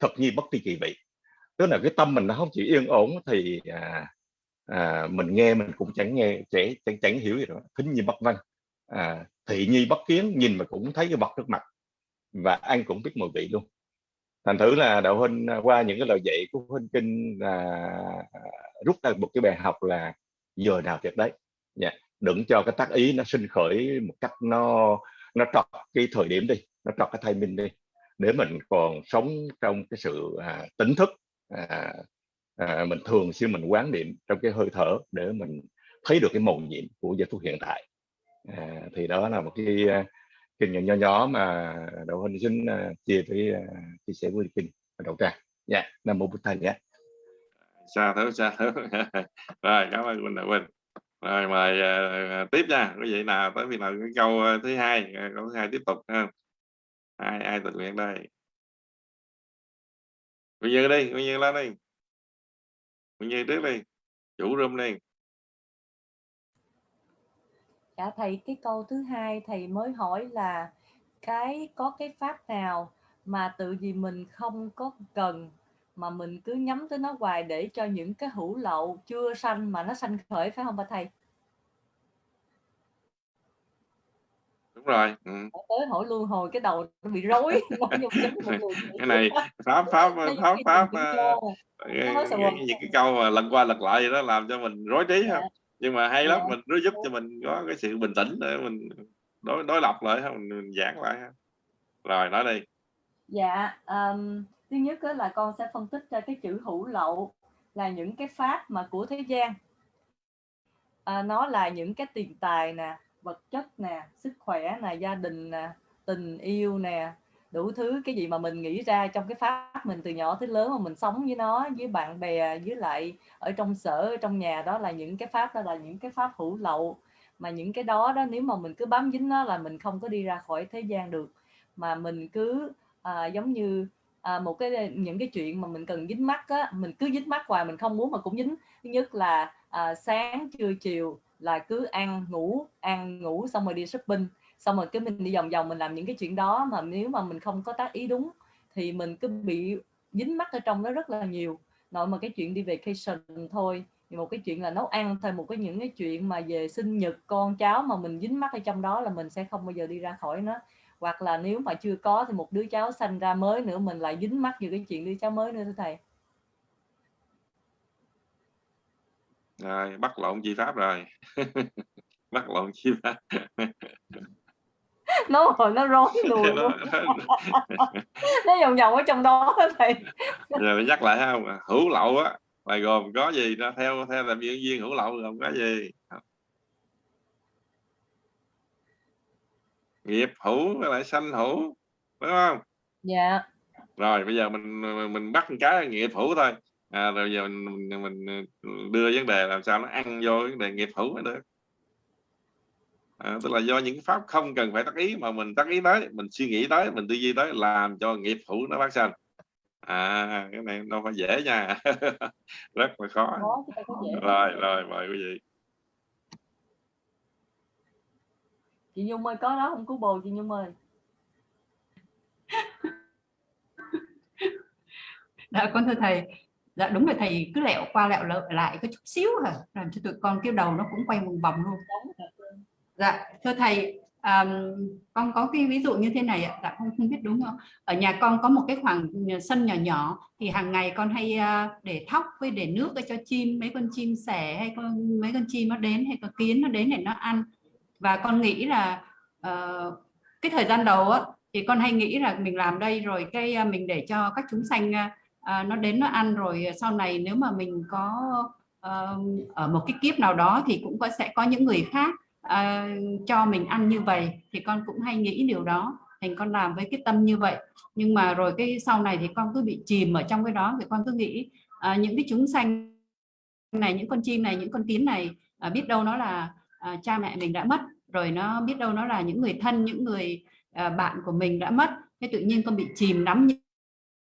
thật nhi bất tri kỳ vị. Tức là cái tâm mình nó không chỉ yên ổn thì à, à, mình nghe mình cũng chẳng nghe trẻ chẳng, chẳng hiểu gì đó thính nhi bất văn. À, thị nhi bất kiến nhìn mà cũng thấy cái vật trước mặt. Và ăn cũng biết mùi vị luôn. Thành thử là đạo huynh à, qua những cái lời dạy của huynh kinh là rút ra một cái bài học là giờ nào tuyệt đấy. Yeah. Dạ, đừng cho cái tác ý nó sinh khởi một cách nó nó trọt cái thời điểm đi nó trọt cái thay mình đi. Để mình còn sống trong cái sự à, tỉnh thức à, à, mình thường xuyên mình quán niệm trong cái hơi thở để mình thấy được cái màu nhiệm của giây phút hiện tại. À, thì đó là một cái à, kinh nghiệm nho nhỏ mà đậu huynh xin à, chia với à, chia sẻ với kinh đầu trang. Dạ yeah. nam mô bổn thầy nhé. Xa thứ xa thứ rồi cảm ơn huynh đạo huynh rồi mời uh, tiếp nha. Quý vị nào tới khi nào cái câu thứ hai câu thứ hai tiếp tục ha. Ai ai tự nguyện đây? Bây giờ đi bây giờ lên đi mình Như trước đi chủ rơm này. Dạ thầy, cái câu thứ hai thầy mới hỏi là cái, có cái pháp nào mà tự vì mình không có cần mà mình cứ nhắm tới nó hoài để cho những cái hữu lậu chưa sanh mà nó sanh khởi, phải không bà thầy? Rồi ừ. tới hỏi luôn hồi cái đầu nó bị rối cái này pháp pháp pháp pháp những cái câu mà lần qua lật lại gì đó làm cho mình rối trí không dạ. nhưng mà hay lắm dạ. mình nó giúp cho mình có cái sự bình tĩnh để mình đối đối lập lại mình, mình giảng lại rồi nói đi dạ um, thứ nhất là con sẽ phân tích ra cái chữ hữu lậu là những cái pháp mà của thế gian à, nó là những cái tiền tài nè vật chất nè sức khỏe nè gia đình nè tình yêu nè đủ thứ cái gì mà mình nghĩ ra trong cái pháp mình từ nhỏ tới lớn mà mình sống với nó với bạn bè với lại ở trong sở ở trong nhà đó là những cái pháp đó là những cái pháp hữu lậu. Mà những cái đó đó nếu mà mình cứ bám dính nó là mình không có đi ra khỏi thế gian được. Mà mình cứ à, giống như à, một cái những cái chuyện mà mình cần dính mắt á mình cứ dính mắt hoài mình không muốn mà cũng dính. Thứ nhất là à, sáng trưa chiều là cứ ăn, ngủ ăn, ngủ xong rồi đi shopping. Xong rồi cái mình đi vòng vòng, mình làm những cái chuyện đó mà nếu mà mình không có tác ý đúng thì mình cứ bị dính mắt ở trong đó rất là nhiều. Nội mà cái chuyện đi vacation thôi, thì một cái chuyện là nấu ăn thôi, một cái những cái chuyện mà về sinh nhật con cháu mà mình dính mắt ở trong đó là mình sẽ không bao giờ đi ra khỏi nó. Hoặc là nếu mà chưa có thì một đứa cháu sanh ra mới nữa, mình lại dính mắt vào cái chuyện đứa cháu mới nữa thưa thầy. Rồi bắt lộn chi pháp rồi. Bắt lộn chi pháp. Nó rồi nó rối luôn. nó vòng vòng ở trong đó thầy. Rồi nhắc lại không? Hữu lậu á là gồm có gì? Nó theo theo làm viên viên hữu lậu gồm có gì? Nghiệp hữu với lại sanh hữu đúng không? Dạ. Rồi bây giờ mình mình bắt một cái nghiệp hữu thôi à, rồi giờ mình, mình, mình đưa vấn đề làm sao nó ăn vô vấn đề nghiệp hữu mới được. À, tức là do những cái pháp không cần phải tác ý mà mình tác ý tới mình suy nghĩ tới mình tư duy tới làm cho nghiệp hữu nó phát sinh à cái này đâu phải dễ nha. Rất là khó. Rồi rồi mời quý vị. Chị Nhung ơi có đó không cứu bồ chị Nhung ơi. Dạ con thưa thầy dạ đúng là thầy cứ lẹo qua lẹo lợi lại có chút xíu hả? Làm cho tụi con kêu đầu nó cũng quay vòng vòng luôn. Dạ thưa thầy um, con có cái ví dụ như thế này ạ. Dạ không không biết đúng không? Ở nhà con có một cái khoảng sân nhỏ nhỏ thì hàng ngày con hay uh, để thóc với để nước để cho chim mấy con chim sẻ hay con mấy con chim nó đến hay con kiến nó đến để nó ăn. Và con nghĩ là uh, cái thời gian đầu á thì con hay nghĩ là mình làm đây rồi cái uh, mình để cho các chúng sanh uh, à, nó đến nó ăn rồi ờ, sau này nếu mà mình có uh, ở một cái kiếp nào đó thì cũng có sẽ có những người khác uh, cho mình ăn như vậy thì con cũng hay nghĩ điều đó. Thành con làm với cái tâm như vậy. Nhưng mà rồi cái sau này thì con cứ bị chìm ở trong cái đó thì con cứ nghĩ uh, những cái chúng sanh này những con chim này những con kiến này uh, biết đâu nó là uh, cha mẹ mình đã mất rồi nó biết đâu nó là những người thân những người uh, bạn của mình đã mất. Thế tự nhiên con bị chìm đắm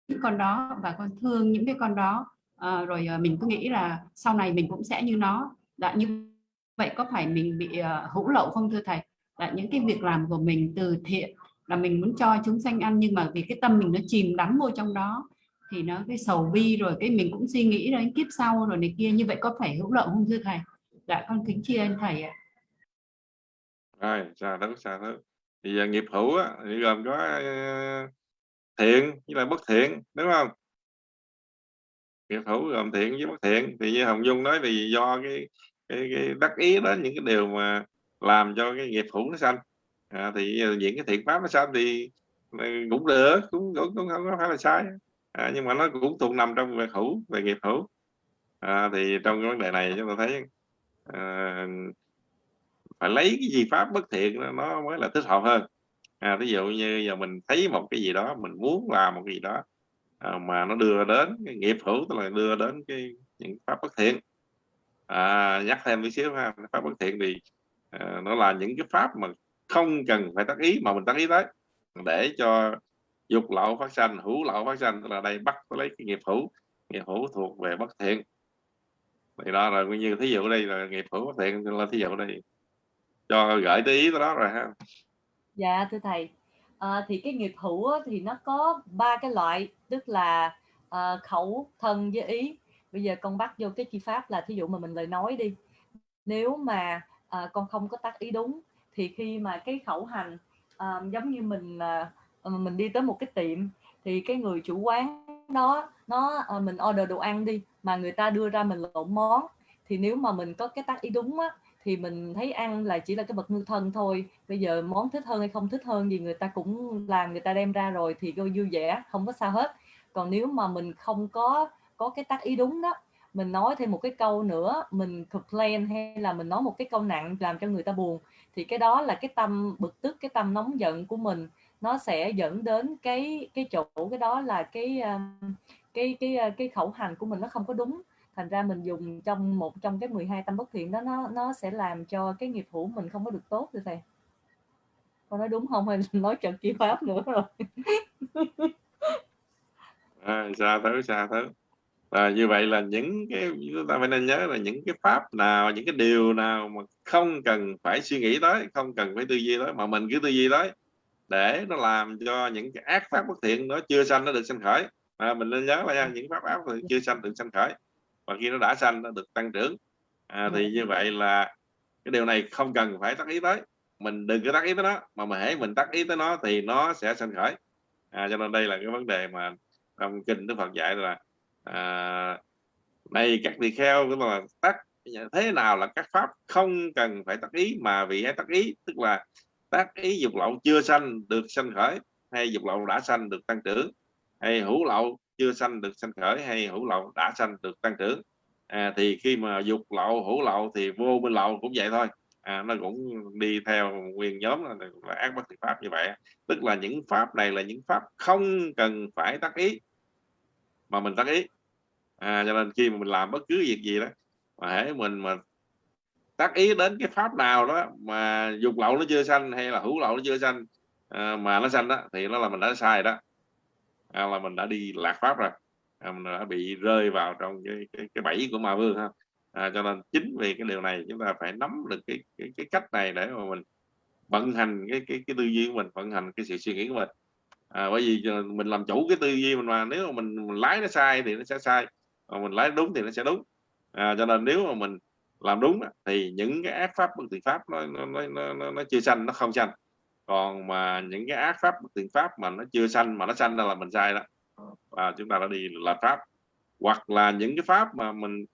những con đó và con thương những cái con đó. À, rồi ờ, mình cứ nghĩ là sau này mình cũng sẽ như nó. Đã như vậy có phải mình bị uh, hữu lậu không thưa thầy? Là những cái việc làm của mình từ thiện là mình muốn cho chúng sanh ăn nhưng mà vì cái tâm mình nó chìm đắm vô trong đó thì nó cái sầu bi rồi cái mình cũng suy nghĩ đến kiếp sau rồi này kia. Như vậy có phải hữu lậu không thưa thầy? Dạ con kính tri ân thầy ạ. Rồi xa thứ xa thì giờ nghiệp hữu á, thì gồm có uh, thiện với lại bất thiện đúng không? Nghiệp thủ gồm thiện với bất thiện. Thì như hồng dung nói thì do cái cái, cái đắc ý đó những cái điều mà làm cho cái nghiệp thủ nó sanh. À, thì những cái thiện pháp nó sanh thì ờ, cũng được cũng cũng, cũng không có phải là sai. À, nhưng mà nó cũng thuộc nằm trong việc hữu về nghiệp hữu. À, thì trong cái vấn đề này chúng ta thấy à, phải lấy cái gì pháp bất thiện nó mới là thích hợp hơn à, ví dụ như giờ mình thấy một cái gì đó mình muốn làm một cái gì đó à, mà nó đưa đến cái nghiệp hữu tức là đưa đến cái những pháp bất thiện. À, nhắc thêm một xíu ha pháp bất thiện thì à, nó là những cái pháp mà không cần phải tác ý mà mình tác ý tới để cho dục lậu phát sanh hữu lậu phát sanh tức là đây bắt lấy cái nghiệp hữu nghiệp hữu thuộc về bất thiện. Thì đó là như thí dụ đây là nghiệp hữu bất thiện là thí dụ đây cho gửi tới ý đó rồi ha. Dạ thưa thầy, à, thì cái nghiệp hữu á, thì nó có ba cái loại, tức là à, khẩu, thân với ý. Bây giờ con bắt vô cái chi pháp là thí dụ mà mình lời nói đi. Nếu mà à, con không có tác ý đúng thì khi mà cái khẩu hành à, giống như mình à, mình đi tới một cái tiệm thì cái người chủ quán đó nó à, mình order đồ ăn đi mà người ta đưa ra mình lộn món thì nếu mà mình có cái tác ý đúng á thì mình thấy ăn là chỉ là cái bậc ngư thân thôi. Bây giờ món thích hơn hay không thích hơn gì người ta cũng làm, người ta đem ra rồi thì coi vui vẻ, không có sao hết. Còn nếu mà mình không có có cái tác ý đúng đó, mình nói thêm một cái câu nữa, mình complain hay là mình nói một cái câu nặng làm cho người ta buồn, thì cái đó là cái tâm bực tức, cái tâm nóng giận của mình. Nó sẽ dẫn đến cái cái chỗ, cái đó là cái ờ, cái cái ờ, cái khẩu hành của mình nó không có đúng thành ra mình dùng trong một trong cái 12 tâm bất thiện đó nó nó sẽ làm cho cái nghiệp hữu mình không có được tốt thưa thầy. Con nói đúng không? Hay nói trận chi pháp nữa rồi? À, xa thứ xa thứ và như vậy là những cái chúng ta phải nên nhớ là những cái pháp nào những cái điều nào mà không cần phải suy nghĩ tới không cần phải tư duy tới mà mình cứ tư duy tới để nó làm cho những cái ác pháp bất thiện nó chưa sanh nó được sanh khởi. À, mình nên nhớ là những pháp ác chưa sanh được sanh khởi và khi nó đã sanh nó được tăng trưởng. À, thì như vậy là cái điều này không cần phải tác ý tới. Mình đừng có tác ý tới nó mà mà hãy mình tác ý tới nó thì nó sẽ sanh khởi. À, cho nên đây là cái vấn đề mà trong kinh Đức Phật dạy là à, này các tỳ kheo tức là tác thế nào là các pháp không cần phải tác ý mà vì hãy tác ý tức là tác ý dục lậu chưa sanh được sanh khởi hay dục lậu đã sanh được tăng trưởng hay hữu lậu chưa sanh được sanh khởi hay hữu lậu đã sanh được tăng trưởng. À, thì khi mà dục lậu hữu lậu thì vô minh lậu cũng vậy thôi. À, nó cũng đi theo nguyên nhóm là, là ác bất thiện pháp như vậy. Tức là những pháp này là những pháp không cần phải tác ý mà mình tác ý. À, cho nên khi mà mình làm bất cứ việc gì đó mà hễ mình mà tác ý đến cái pháp nào đó mà dục lậu nó chưa sanh hay là hữu lậu nó chưa sanh à, mà nó sanh đó thì nó là mình đã sai đó à, là mình đã đi lạc pháp rồi. À, mình đã bị rơi vào trong cái cái, cái bẫy của ma vương ha. À, cho nên chính vì cái điều này chúng ta phải nắm được cái cái, cái cách này để mà mình vận hành cái cái cái tư duy của mình vận hành cái sự suy nghĩ của mình. À, bởi vì mình làm chủ cái tư duy mình mà nếu mà mình, mình lái nó sai thì nó sẽ sai mà mình lái đúng thì nó sẽ đúng. À, cho nên nếu mà mình làm đúng thì những cái ác pháp bất thiện pháp nó nó, nó, nó, nó chưa sanh nó không sanh còn mà những cái ác pháp, bất thiện pháp mà nó chưa sanh, mà nó sanh ra là mình sai đó. Và chúng ta đã đi là pháp. Hoặc là những cái pháp mà mình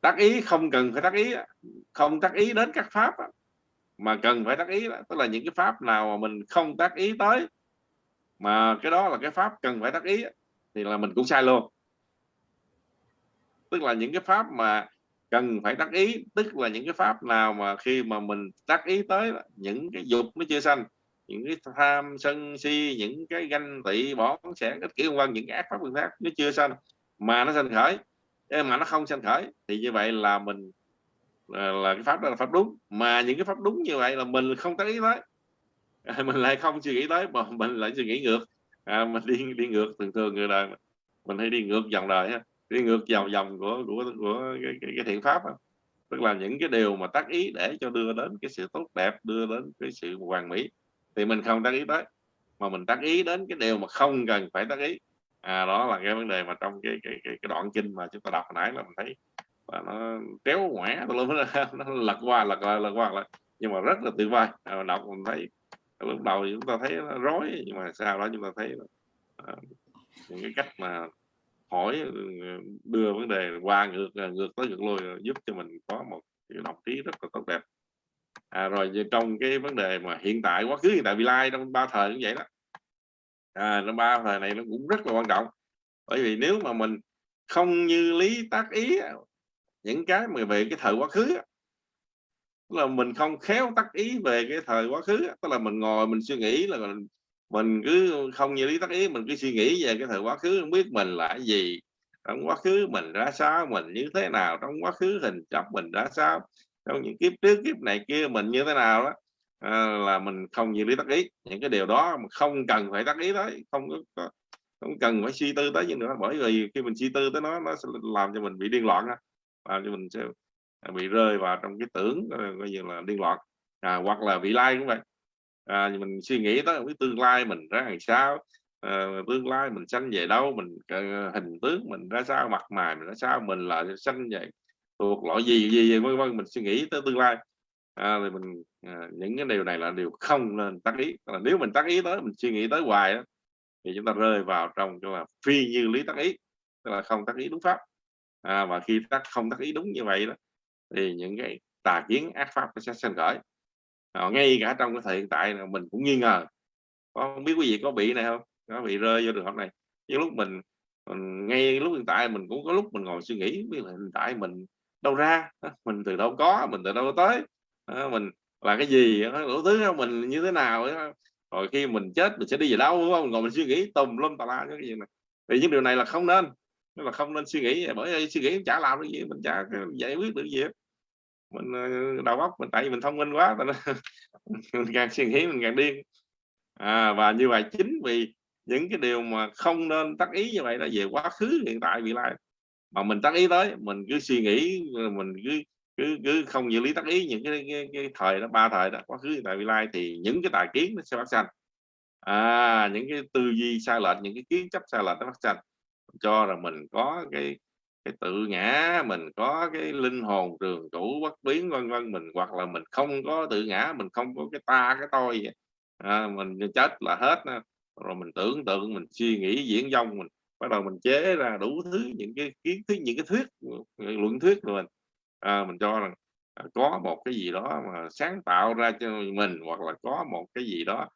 tác ý, không cần phải tác ý không tác ý đến các pháp mà cần phải tác ý tức là những cái pháp nào mà mình không tác ý tới, mà cái đó là cái pháp cần phải tác ý thì là mình cũng sai luôn. Tức là những cái pháp mà cần phải tác ý tức là những cái pháp nào mà khi mà mình tác ý tới những cái dục nó chưa sanh những cái tham sân si những cái ganh tị bỏ sẽ cái kiểu quan những cái ác pháp phương khác nó chưa sanh mà nó sanh khởi. Mà nó không sanh khởi thì như vậy là mình là, là cái pháp đó là pháp đúng. Mà những cái pháp đúng như vậy là mình không tác ý tới. À, mình lại không suy nghĩ tới mà mình lại suy nghĩ ngược. À, mình đi đi ngược thường thường người đời mình hay đi ngược dòng đời ha đi ngược dòng dòng của của của cái, cái, cái thiện pháp đó. tức là những cái điều mà tác ý để cho đưa đến cái sự tốt đẹp đưa đến cái sự hoàn mỹ thì mình không tác ý tới. Mà mình tác ý đến cái điều mà không cần phải tác ý. À, đó là cái vấn đề mà trong cái cái cái, cái đoạn kinh mà chúng ta đọc hồi nãy là mình thấy là nó kéo ngoẻ nó, nó lật qua lật qua lật qua lại. Nhưng mà rất là tuyệt vời. À, đọc mình thấy lúc đầu chúng ta thấy nó rối nhưng mà sau đó chúng ta thấy à, những cái cách mà hỏi ừ, đưa vấn đề qua ngược à, ngược tới ngược lui giúp cho mình có một cái đọc trí rất là tốt đẹp. À, rồi trong cái vấn đề mà hiện tại quá khứ hiện tại vị lai trong ba thời cũng vậy đó. À, trong ba thời này nó cũng rất là quan trọng. Bởi vì nếu mà mình không như lý tác ý những cái mà về cái thời quá khứ tức là mình không khéo tác ý về cái thời quá khứ tức là mình ngồi mình suy nghĩ là mình, cứ không như lý tác ý mình cứ suy nghĩ về cái thời quá khứ không biết mình là cái gì. Trong quá khứ mình ra sao mình như thế nào trong quá khứ hình chấp mình ra sao trong những kiếp trước kiếp này kia mình như thế nào đó. À, là mình không như lý tác ý. Những cái điều đó mà không cần phải tác ý tới không có không cần phải suy tư tới gì nữa bởi vì khi mình suy tư tới nó nó sẽ làm cho mình bị điên loạn làm cho mình sẽ bị rơi vào trong cái tưởng ờ, coi như là điên loạn. À, hoặc là vị lai cũng vậy à, mình suy nghĩ tới cái tương lai mình ra làm sao à, tương lai mình sanh về đâu mình à, hình tướng mình ra sao mặt mày mình ra sao mình là sanh về thuộc loại gì gì gì vân vân mình suy nghĩ tới tương lai. À, thì mình à, những cái điều này là điều không nên tác ý. Là nếu mình tác ý tới mình suy nghĩ tới hoài đó, thì chúng ta rơi vào trong cho là phi như lý tác ý tức là không tác ý đúng pháp. À, và khi tác không tác ý đúng như vậy đó thì những cái tà kiến ác pháp nó sẽ sinh khởi à, ngay cả trong cái thời hiện tại là mình cũng nghi ngờ. Có không biết quý vị có bị này không? Có bị rơi vô trường hợp này? Nhưng lúc mình, mình ngay lúc hiện tại mình cũng có lúc mình ngồi suy nghĩ biết là hiện tại mình đâu ra mình từ đâu có mình từ đâu tới mình là cái gì đủ thứ mình như thế nào rồi khi mình chết mình sẽ đi về đâu đúng không? Ngồi mình suy nghĩ tùm lum tà la cái gì này thì những điều này là không nên là không nên suy nghĩ bởi vì suy nghĩ chả làm cái gì mình chả giải quyết được gì hết mình ờ, đầu óc mình tại vì mình thông minh quá mình càng suy nghĩ mình càng điên. À, và như vậy chính vì những cái điều mà không nên tác ý như vậy là về quá khứ hiện tại vị lai. Mà mình tác ý tới mình cứ suy nghĩ ờ, mình cứ cứ cứ không như lý tác ý những cái, cái, cái thời đó ba thời đó quá khứ hiện tại vị lai thì những cái tài kiến nó sẽ phát sinh à những cái tư duy sai lệch những cái kiến chấp sai lệch nó phát sinh cho là mình có cái cái tự ngã mình có cái linh hồn trường cũ bất biến vân vân mình hoặc là mình không có tự ngã mình không có cái ta cái tôi à, mình chết là hết rồi mình tưởng tượng mình suy nghĩ diễn dông mình bắt đầu mình chế ra đủ thứ những cái kiến thức những cái thuyết luận thuyết của mình. À, mình cho rằng à, có một cái gì đó mà sáng tạo ra cho mình hoặc là có một cái gì đó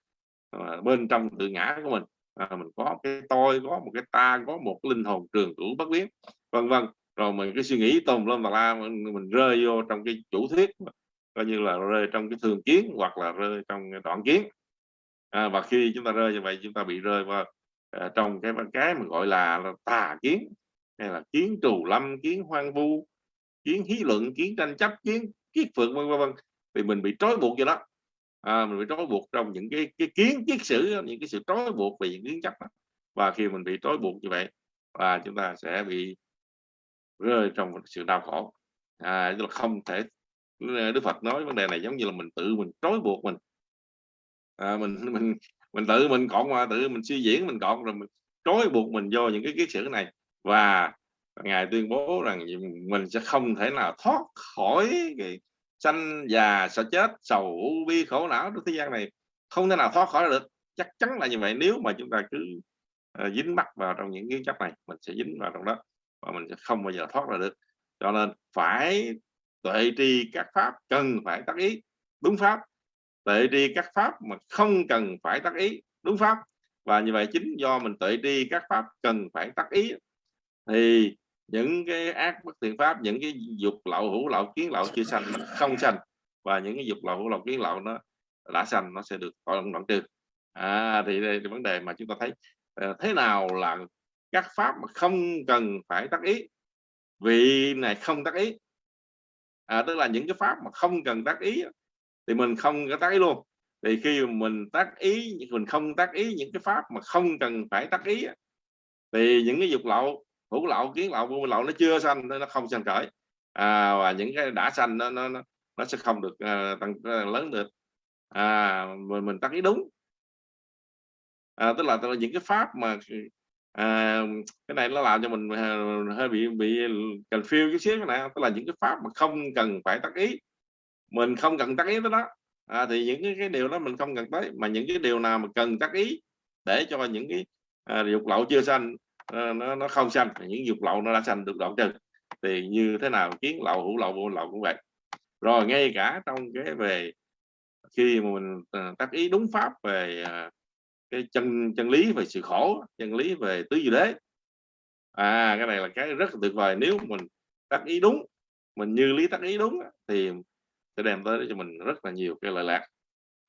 mà bên trong tự ngã của mình. À, mình có cái tôi có một cái ta có một linh hồn trường cửu bất biến vân vân. Rồi mình cái suy nghĩ tùm lum tà la mình, mình rơi vô trong cái chủ thuyết coi như là rơi trong cái thường kiến hoặc là rơi trong cái đoạn kiến. À, và khi chúng ta rơi như vậy chúng ta bị rơi vào à, trong cái cái mà gọi là, là tà kiến hay là kiến trù lâm kiến hoang vu kiến hí luận kiến tranh chấp kiến kiết phượng vân vân thì mình bị trói buộc vậy đó. À, mình bị trói buộc trong những cái cái kiến kiết sử những cái sự trói buộc về những kiến chấp đó. và khi mình bị trói buộc như vậy và chúng ta sẽ bị rơi trong sự đau khổ. À, tức là không thể ờ, Đức Phật nói vấn đề này giống như là mình tự mình trói buộc mình. À, mình mình mình tự mình cọn qua tự mình suy diễn mình cọn rồi mình trói buộc mình vô những cái kiết sử này. Và ngài tuyên bố rằng mình sẽ không thể nào thoát khỏi cái sanh già sợ chết sầu u bi khổ não trong thế gian này. Không thể nào thoát khỏi được. Chắc chắn là như vậy. Nếu mà chúng ta cứ uh, dính mắc vào trong những cái chấp này mình sẽ dính vào trong đó và mình sẽ không bao giờ thoát ra được. Cho nên phải tuệ tri các pháp cần phải tác ý đúng pháp. Tuệ tri các pháp mà không cần phải tác ý đúng pháp. Và như vậy chính do mình tuệ tri các pháp cần phải tác ý thì những cái ác bất thiện pháp những cái dục lậu hữu lậu kiến lậu chưa sanh không sanh. Và những cái dục lậu hữu lậu kiến lậu nó đã sanh nó sẽ được đoạn đoạn trừ. À, thì đây là vấn đề mà chúng ta thấy ờ, thế nào là các pháp mà không cần phải tác ý. Vị này không tác ý. À, tức là những cái pháp mà không cần tác ý thì mình không có tác ý luôn. Thì khi mình tác ý mình không tác ý những cái pháp mà không cần phải tác ý thì những cái dục lậu hữu lậu kiến lậu vô lậu nó chưa sanh nó không sanh khởi. À, và những cái đã sanh nó nó nó sẽ không được uh, tăng uh, lớn được. À mình, mình tác ý đúng. À, tức là tức là những cái pháp mà à, cái này nó làm cho mình à, hơi bị bị confused chút xíu cái này tức là những cái pháp mà không cần phải tác ý mình không cần tác ý tới đó. À, thì những cái, cái điều đó mình không cần tới mà những cái điều nào mà cần tác ý để cho những cái à, dục lậu chưa sanh à, nó nó không sanh những dục lậu nó đã sanh được đoạn trừ thì như thế nào kiến lậu hữu lậu vô lậu cũng vậy. Rồi ngay cả trong cái về khi mà mình à, tác ý đúng pháp về à, cái chân chân lý về sự khổ chân lý về tứ diệu đế. À cái này là cái rất là tuyệt vời. Nếu mình tác ý đúng mình như lý tác ý đúng thì sẽ đem tới cho mình rất là nhiều cái lợi lạc.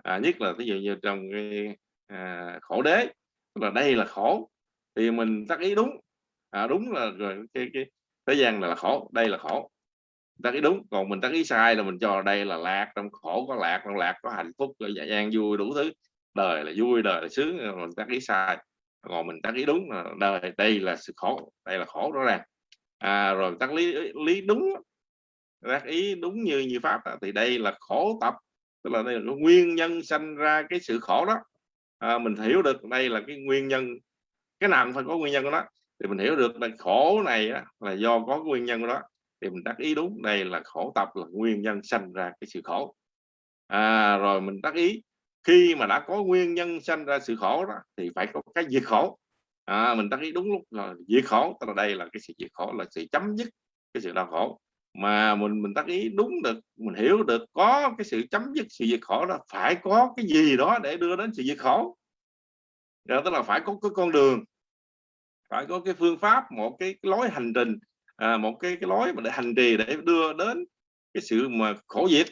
À, nhất là ví dụ như trong cái à, khổ đế là đây là khổ thì mình tác ý đúng. À, đúng là rồi cái, cái thế gian là, là khổ đây là khổ. Tác ý đúng còn mình tác ý sai là mình cho đây là lạc trong khổ có lạc trong lạc có hạnh phúc có dạ gian vui đủ thứ đời là vui đời là sướng mình tác ý sai. Còn mình tác ý đúng là đời đây là sự khổ đây là khổ rõ ràng. À, rồi tác lý lý đúng tác ý đúng như như pháp thì đây là khổ tập. Tức là đây là nguyên nhân sanh ra cái sự khổ đó. À, mình hiểu được đây là cái nguyên nhân cái nào cũng phải có nguyên nhân của nó. Thì mình hiểu được là khổ này là do có nguyên nhân của đó thì mình tác ý đúng đây là khổ tập là nguyên nhân sanh ra cái sự khổ. À, rồi mình tác ý khi mà đã có nguyên nhân sanh ra sự khổ đó thì phải có cái diệt khổ. À, mình ta thấy đúng lúc là diệt khổ tức là đây là cái sự diệt khổ là sự chấm dứt cái sự đau khổ. Mà mình mình tác ý đúng được mình hiểu được có cái sự chấm dứt sự diệt khổ đó phải có cái gì đó để đưa đến sự diệt khổ. Đó, tức là phải có cái con đường phải có cái phương pháp một cái, cái lối hành trình à, một cái cái lối mà để hành trì để đưa đến cái sự mà khổ diệt.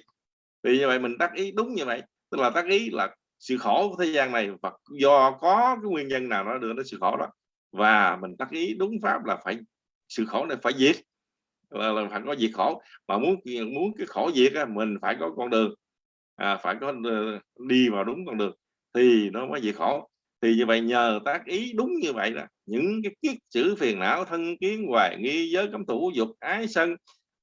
Vì như vậy mình tác ý đúng như vậy tức là tác ý là sự khổ của thế gian này và do có cái nguyên nhân nào nó đưa đến sự khổ đó. Và mình tác ý đúng pháp là phải sự khổ này phải diệt. Là, là phải có diệt khổ. Mà muốn muốn cái khổ diệt á mình phải có con đường. À, phải có ờ, đi vào đúng con đường thì nó mới diệt khổ. Thì như vậy nhờ tác ý đúng như vậy là những cái kiết chữ phiền não thân kiến hoài nghi giới cấm thủ dục ái sân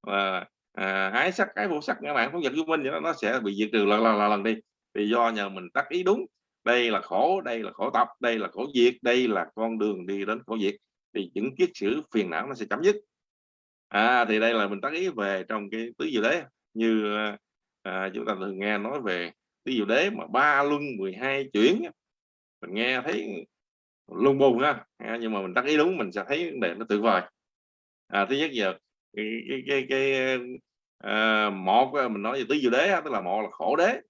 và à, ái sắc cái vô sắc các bạn không giật vô minh nó sẽ bị diệt trừ lần lần, lần đi vì do nhờ mình tác ý đúng. Đây là khổ đây là khổ tập đây là khổ diệt đây là con đường đi đến khổ diệt thì những kiết sử phiền não nó sẽ chấm dứt. À thì đây là mình tác ý về trong cái tứ diệu đế. Như à, chúng ta thường nghe nói về tứ diệu đế mà ba luân 12 chuyển mình nghe thấy lung bùng ha. À, nhưng mà mình tác ý đúng mình sẽ thấy vấn đề nó tuyệt vời. À, thứ nhất giờ cái cái cái, cái à, một mình nói về tứ diệu đế tức là một là khổ đế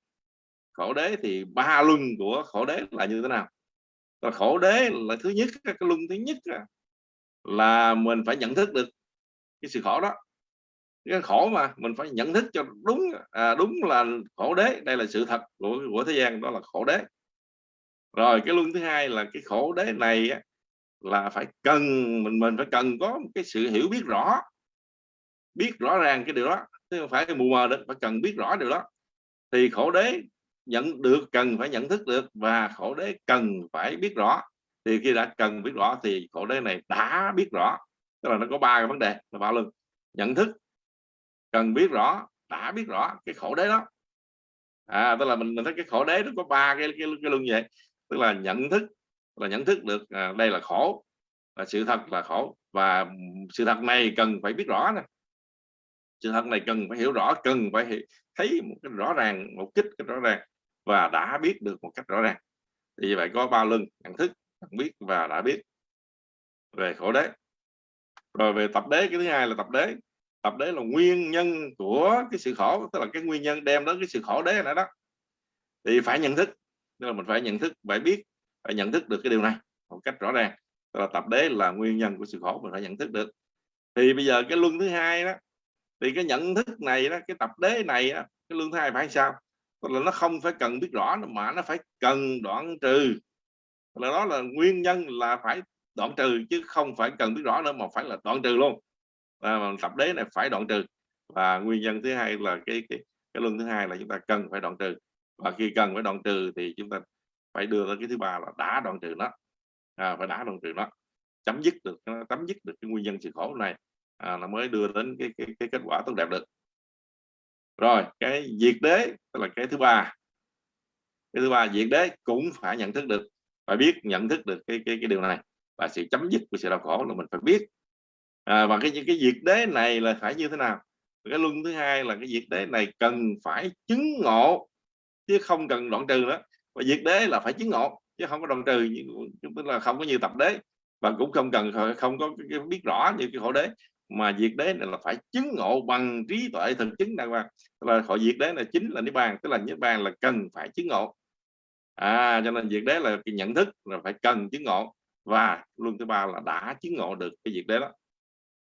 khổ đế thì ba luân của khổ đế là như thế nào? Và khổ đế là thứ nhất cái luân thứ nhất là mình phải nhận thức được cái sự khổ đó. Cái khổ mà mình phải nhận thức cho đúng à, đúng là khổ đế đây là sự thật của của thế gian đó là khổ đế. Rồi cái luân thứ hai là cái khổ đế này là phải cần mình mình phải cần có một cái sự hiểu biết rõ biết rõ ràng cái điều đó chứ không phải cái mù mờ được phải cần biết rõ điều đó. Thì khổ đế nhận được cần phải nhận thức được và khổ đế cần phải biết rõ. Thì khi đã cần biết rõ thì khổ đế này đã biết rõ. Tức là nó có ba cái vấn đề là ba lực nhận thức cần biết rõ đã biết rõ cái khổ đế đó. À tức là mình mình thấy cái khổ đế nó có ba cái cái, cái luân vậy. Tức là nhận thức là nhận thức được à, đây là khổ là sự thật là khổ. Và sự thật này cần phải biết rõ nè. Sự thật này cần phải hiểu rõ cần phải thấy một cái rõ ràng một kích cái rõ ràng và đã biết được một cách rõ ràng. Thì như vậy có ba lưng nhận thức nhận biết và đã biết về khổ đế. Rồi về tập đế cái thứ hai là tập đế. Tập đế là nguyên nhân của cái sự khổ tức là cái nguyên nhân đem đến cái sự khổ đế này đó. Thì phải nhận thức tức là mình phải nhận thức phải biết phải nhận thức được cái điều này một cách rõ ràng. Tức là tập đế là nguyên nhân của sự khổ mình phải nhận thức được. Thì bây giờ cái luân thứ hai đó thì cái nhận thức này đó cái tập đế này đó, cái luân thứ hai phải sao? Tức là nó không phải cần biết rõ mà nó phải cần đoạn trừ. Là đó là nguyên nhân là phải đoạn trừ chứ không phải cần biết rõ nữa mà phải là đoạn trừ luôn. À, tập đế này phải đoạn trừ. Và nguyên nhân thứ hai là cái cái cái luân thứ hai là chúng ta cần phải đoạn trừ. Và khi cần phải đoạn trừ thì chúng ta phải đưa ra cái thứ ba là đã đoạn trừ nó. À, phải đã đoạn trừ nó. Chấm dứt được chấm dứt được cái nguyên nhân sự khổ này à, mới đưa đến cái, cái, cái kết quả tốt đẹp được rồi cái diệt đế tức là cái thứ ba. Cái thứ ba diệt đế cũng phải nhận thức được. Phải biết nhận thức được cái cái, cái điều này. Và sự chấm dứt của sự đau khổ là mình phải biết. À, và cái cái diệt đế này là phải như thế nào? Cái luân thứ hai là cái diệt đế này cần phải chứng ngộ chứ không cần đoạn trừ nữa. Và diệt đế là phải chứng ngộ chứ không có đoạn trừ tức là không có như tập đế. Và cũng không cần không có biết rõ như cái khổ đế mà diệt đế này là phải chứng ngộ bằng trí tuệ thực chứng đàng hoàng. Là họ diệt đế là chính là niết bàn tức là niết bàn là cần phải chứng ngộ. À cho nên diệt đế là cái nhận thức là phải cần chứng ngộ. Và luân thứ ba là đã chứng ngộ được cái diệt đế đó.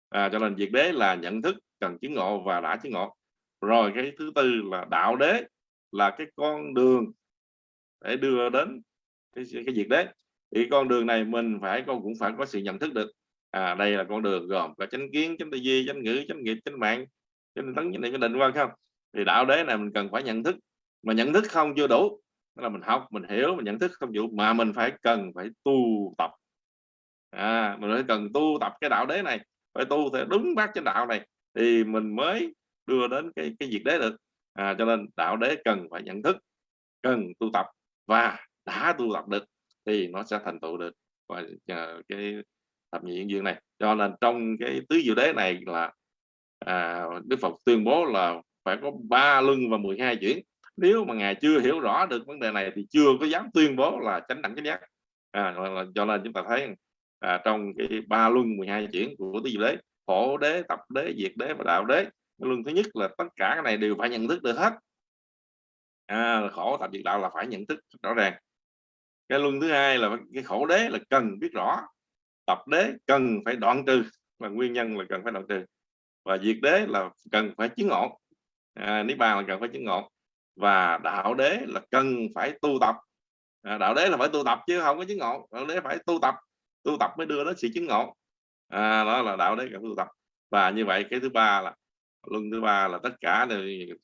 À, cho nên diệt đế là nhận thức cần chứng ngộ và đã chứng ngộ. Rồi cái thứ tư là đạo đế là cái con đường để đưa đến cái, cái diệt đế. Thì con đường này mình phải con cũng phải có sự nhận thức được à, đây là con đường gồm có chánh kiến chánh tư duy chánh ngữ chánh nghiệp chánh mạng chánh tấn chánh niệm chánh định quan không? Thì đạo đế này mình cần phải nhận thức. Mà nhận thức không chưa đủ Đó là mình học mình hiểu mình nhận thức không đủ mà mình phải cần phải tu tập. À, mình phải cần tu tập cái đạo đế này phải tu theo đúng bác chánh đạo này thì mình mới đưa đến cái cái việc đế được à, cho nên đạo đế cần phải nhận thức cần tu tập và đã tu tập được thì nó sẽ thành tựu được. Và à, cái thập nhị duyên này. Cho nên trong cái tứ diệu đế này là à, Đức Phật tuyên bố là phải có ba luân và 12 chuyển nếu mà ngài chưa hiểu rõ được vấn đề này thì chưa có dám tuyên bố là chánh đẳng chánh giác. À, cho nên chúng ta thấy à, trong cái ba luân 12 chuyển của tứ diệu đế khổ đế tập đế diệt đế và đạo đế luân thứ nhất là tất cả cái này đều phải nhận thức được hết. À, khổ tập diệt đạo là phải nhận thức rõ ràng. Cái luân thứ hai là cái khổ đế là cần biết rõ tập đế cần phải đoạn trừ và nguyên nhân là cần phải đoạn trừ. Và diệt đế là cần phải chứng ngộ. À, niết bàn là cần phải chứng ngộ. Và đạo đế là cần phải tu tập. À, đạo đế là phải tu tập chứ không có chứng ngộ. Đạo đế phải tu tập. Tu tập mới đưa đến sự chứng ngộ. À, đó là đạo đế cần tu tập. Và như vậy cái thứ ba là luân thứ ba là tất cả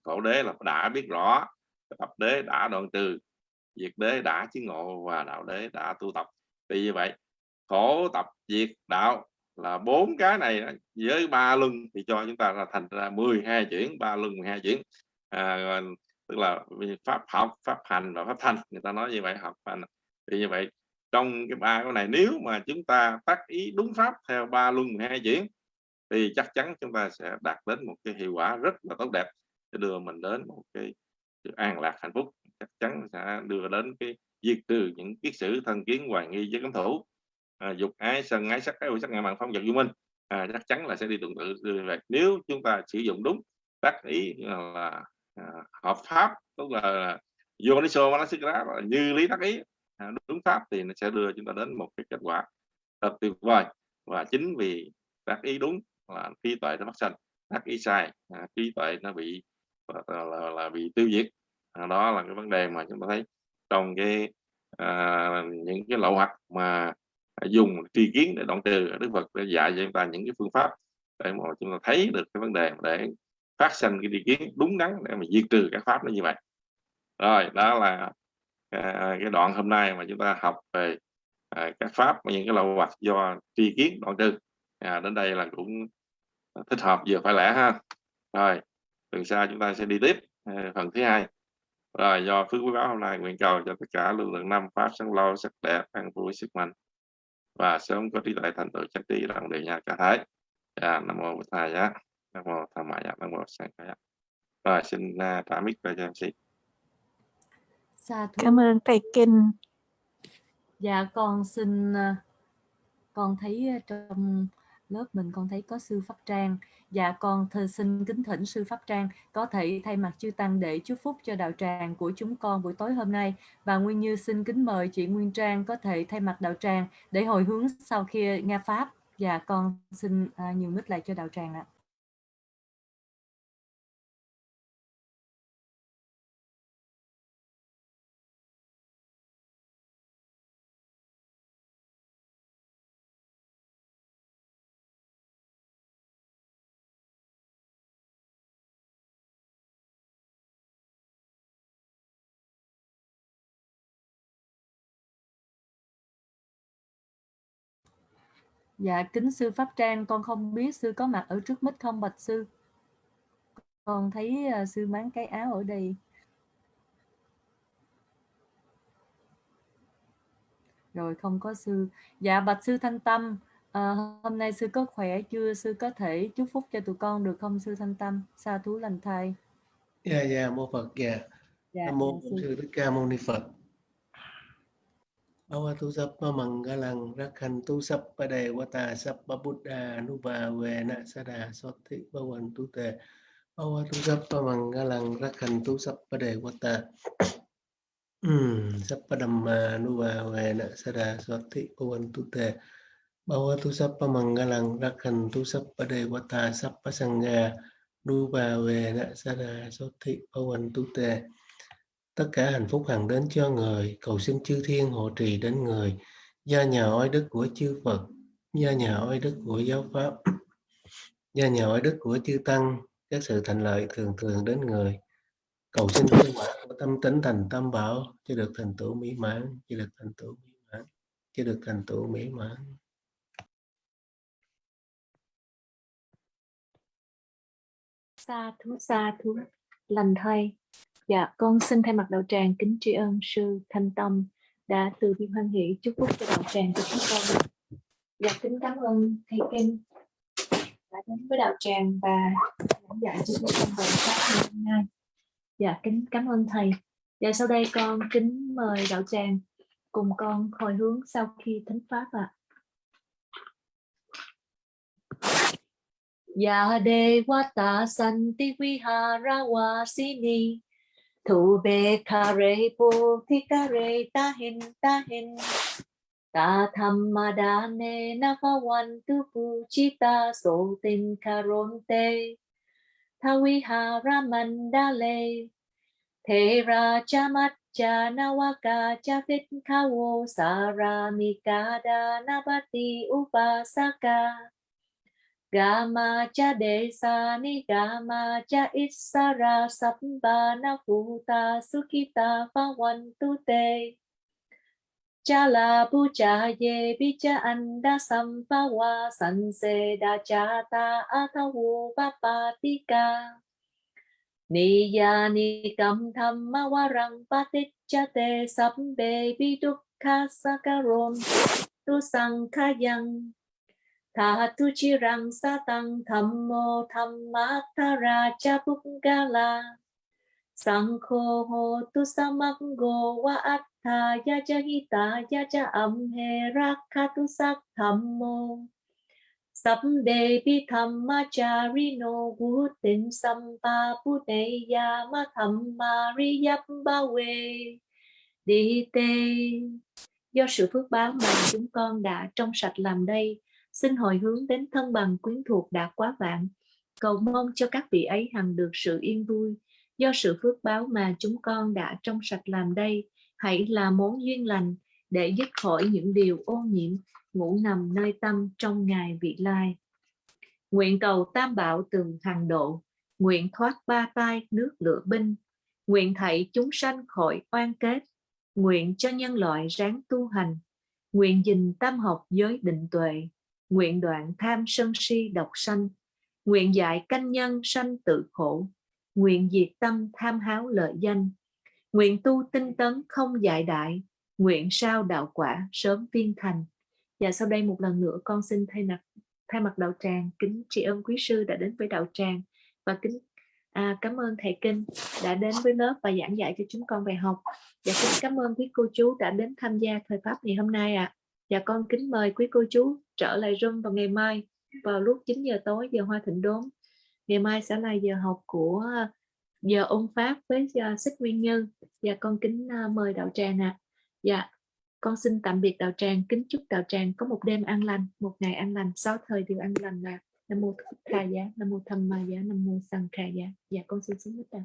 khổ đế là đã biết rõ. Tập đế đã đoạn trừ diệt đế đã chứng ngộ và đạo đế đã tu tập. Vì như vậy khổ tập diệt đạo là bốn cái này với ba luân thì cho chúng ta là thành ra 12 chuyển ba luân 12 chuyển. À, tức là pháp học pháp hành và pháp thanh người ta nói như vậy học hành thì như vậy. Trong cái ba cái này nếu mà chúng ta tác ý đúng pháp theo ba luân 12 chuyển thì chắc chắn chúng ta sẽ đạt đến một cái hiệu quả rất là tốt đẹp để đưa mình đến một cái sự an lạc hạnh phúc. Chắc chắn sẽ đưa đến cái diệt trừ những kiết sử thân kiến hoài nghi với cấm thủ à, dục ái sân ái sắc ái sắc ngã mạng phong vật du minh. À, chắc chắn là sẽ đi tương tự như vậy nếu chúng ta sử dụng đúng tác ý là à, hợp pháp tức là Yoniso Manasikara là như lý tác ý à, đúng pháp thì nó sẽ đưa chúng ta đến một cái kết quả thật tuyệt vời. Và chính vì tác ý đúng là trí tuệ nó phát sinh tác ý sai à, trí tuệ nó bị là, là, là bị tiêu diệt. À, đó là cái vấn đề mà chúng ta thấy trong cái à, những cái lậu hoặc mà dùng tri kiến để đoạn trừ đức phật đã dạy cho chúng ta những cái phương pháp để mà chúng ta thấy được cái vấn đề để phát sinh cái tri kiến đúng đắn để mà diệt trừ các pháp nó như vậy. Rồi đó là à, cái đoạn hôm nay mà chúng ta học về à, các pháp những cái lậu hoặc do tri kiến đoạn trừ. À, đến đây là cũng thích hợp vừa phải lẽ ha. Rồi từ sau chúng ta sẽ đi tiếp à, phần thứ hai. Rồi do phước quý báo hôm nay nguyện cầu cho tất cả lực lượng năm pháp sáng lâu sắc đẹp an vui sức mạnh và sớm có trí tuệ thành tựu chánh trí đồng đề nhà cả thái. À, nam mô bổn thầy giá nam mô tham mại giá nam mô sang giá rồi xin uh, trả mic về cho em thú. Cảm ơn thầy Kinh. Dạ con xin à, con thấy à, trong lớp mình con thấy có sư Pháp Trang. Dạ con thơ xin kính thỉnh sư Pháp Trang có thể thay mặt chư tăng để chúc phúc cho đạo tràng của chúng con buổi tối hôm nay và Nguyên Như xin kính mời chị Nguyên Trang có thể thay mặt đạo tràng để hồi hướng sau khi nghe pháp. Dạ con xin à, nhiều mít lại cho đạo tràng ạ. Dạ kính sư Pháp Trang con không biết sư có mặt ở trước mic không bạch sư. Con thấy à, sư máng cái áo ở đây. Rồi không có sư. Dạ bạch sư Thanh Tâm, à, hôm nay sư có khỏe chưa? Sư có thể chúc phúc cho tụi con được không sư Thanh Tâm? Sa thú lành thai. Dạ dạ mô Phật dạ. Dạ, Nam mô dạ, sư. sư Thích Ca Mâu Ni Phật. Bhavatu sappa mangalang rakhantu sappa devata sappa buddha anuvavena sada sothi bhavantu te. Bhavatu sappa mangalang rakhantu sappa devata Hmm, sappa dhamma anuvavena sada sothi bhavantu te. Bhavatu sappa mangalang rakhantu sappa devata sappa sangha nuvavena sada sothi bhavantu te tất cả hạnh phúc hằng đến cho người cầu xin chư thiên hộ trì đến người gia nhà oai đức của chư Phật, gia nhà oai đức của giáo pháp, gia nhà oai đức của chư tăng, các sự thành lợi thường thường đến người cầu xin kết quả của tâm tính thành tâm bảo, cho được thành tựu mỹ mãn, cho được thành tựu mỹ mãn, cho được thành tựu mỹ mãn Sa thú sa thú, lành thay. Dạ, con xin thay mặt đạo tràng kính tri ân sư Thanh Tâm đã từ bi hoan hỷ chúc phúc cho đạo tràng của chúng con. Dạ, kính cảm ơn thầy Kinh đã đến với đạo tràng và giảng dạy cho chúng con về pháp ngày hôm nay. Dạ, kính cảm ơn thầy. Dạ, sau đây con kính mời đạo tràng cùng con hồi hướng sau khi thánh pháp ạ. Ya Devata Santi Vihara ทูเบคาเร达 hen กาเรตาเห็นตาเห็นตาธรรมดาเนนะพวันตุปูชิตาโสตินคารนเต ทวิหารมันดาเล เทราจามัจจานาวากาจาฟิตคาโวสารามิกาดานบัติอุปาสกา Gama cha desa ni, gama cha isara sabbana sukita pawantu te. Cha la pu cha ye, bi cha anda sampawa sanse da cha ta athawu papatika. Niya ni kam thamma warang paticca te sabbe bi dukkha sakarom tu sankhayang. Tha tu chi rang sa tăng tham mô tham ma ta ra cha búc ga la sang kho ho tu sa mắc go wa at tha ya cha hi ta ya cha am he ra kha tu sắc tham mô sắp đề bi tham ma cha ri no gu tin sam pa pu đề ya ma tham ma ri yap ba we đi tê do sự phước báo mà chúng con đã trong sạch làm đây xin hồi hướng đến thân bằng quyến thuộc đã quá vạn, cầu mong cho các vị ấy hằng được sự yên vui. Do sự phước báo mà chúng con đã trong sạch làm đây, hãy là món duyên lành để dứt khỏi những điều ô nhiễm, ngủ nằm nơi tâm trong ngày vị lai. Nguyện cầu tam bảo từ hàng độ, nguyện thoát ba tai nước lửa binh, nguyện thảy chúng sanh khỏi oan kết, nguyện cho nhân loại ráng tu hành, nguyện dình tam học giới định tuệ, nguyện đoạn tham sân si độc sanh, nguyện dạy canh nhân sanh tự khổ, nguyện diệt tâm tham háo lợi danh, nguyện tu tinh tấn không dại đại, nguyện sao đạo quả sớm viên thành. Và sau đây một lần nữa con xin thay mặt thay mặt đạo tràng kính tri ân quý sư đã đến với đạo tràng. Và kính à, cảm ơn thầy kinh đã đến với lớp và giảng dạy cho chúng con bài học. Và kính cảm ơn quý cô chú đã đến tham gia thời pháp ngày hôm nay ạ. À. và con kính mời quý cô chú trở lại Zoom vào ngày mai vào lúc 9 giờ tối giờ hoa thịnh đốn. Ngày mai sẽ là giờ học của ờ, giờ ôn pháp với uh, nguyên như. Và con kính ờ, mời đạo tràng ạ. À. dạ con xin tạm biệt đạo tràng kính chúc đạo tràng có một đêm an lành một ngày an lành sáu thời đều an lành là nam mô thích tha giá nam mô tham ma giá nam mô sang kha giá. Dạ con xin xuống hết đạo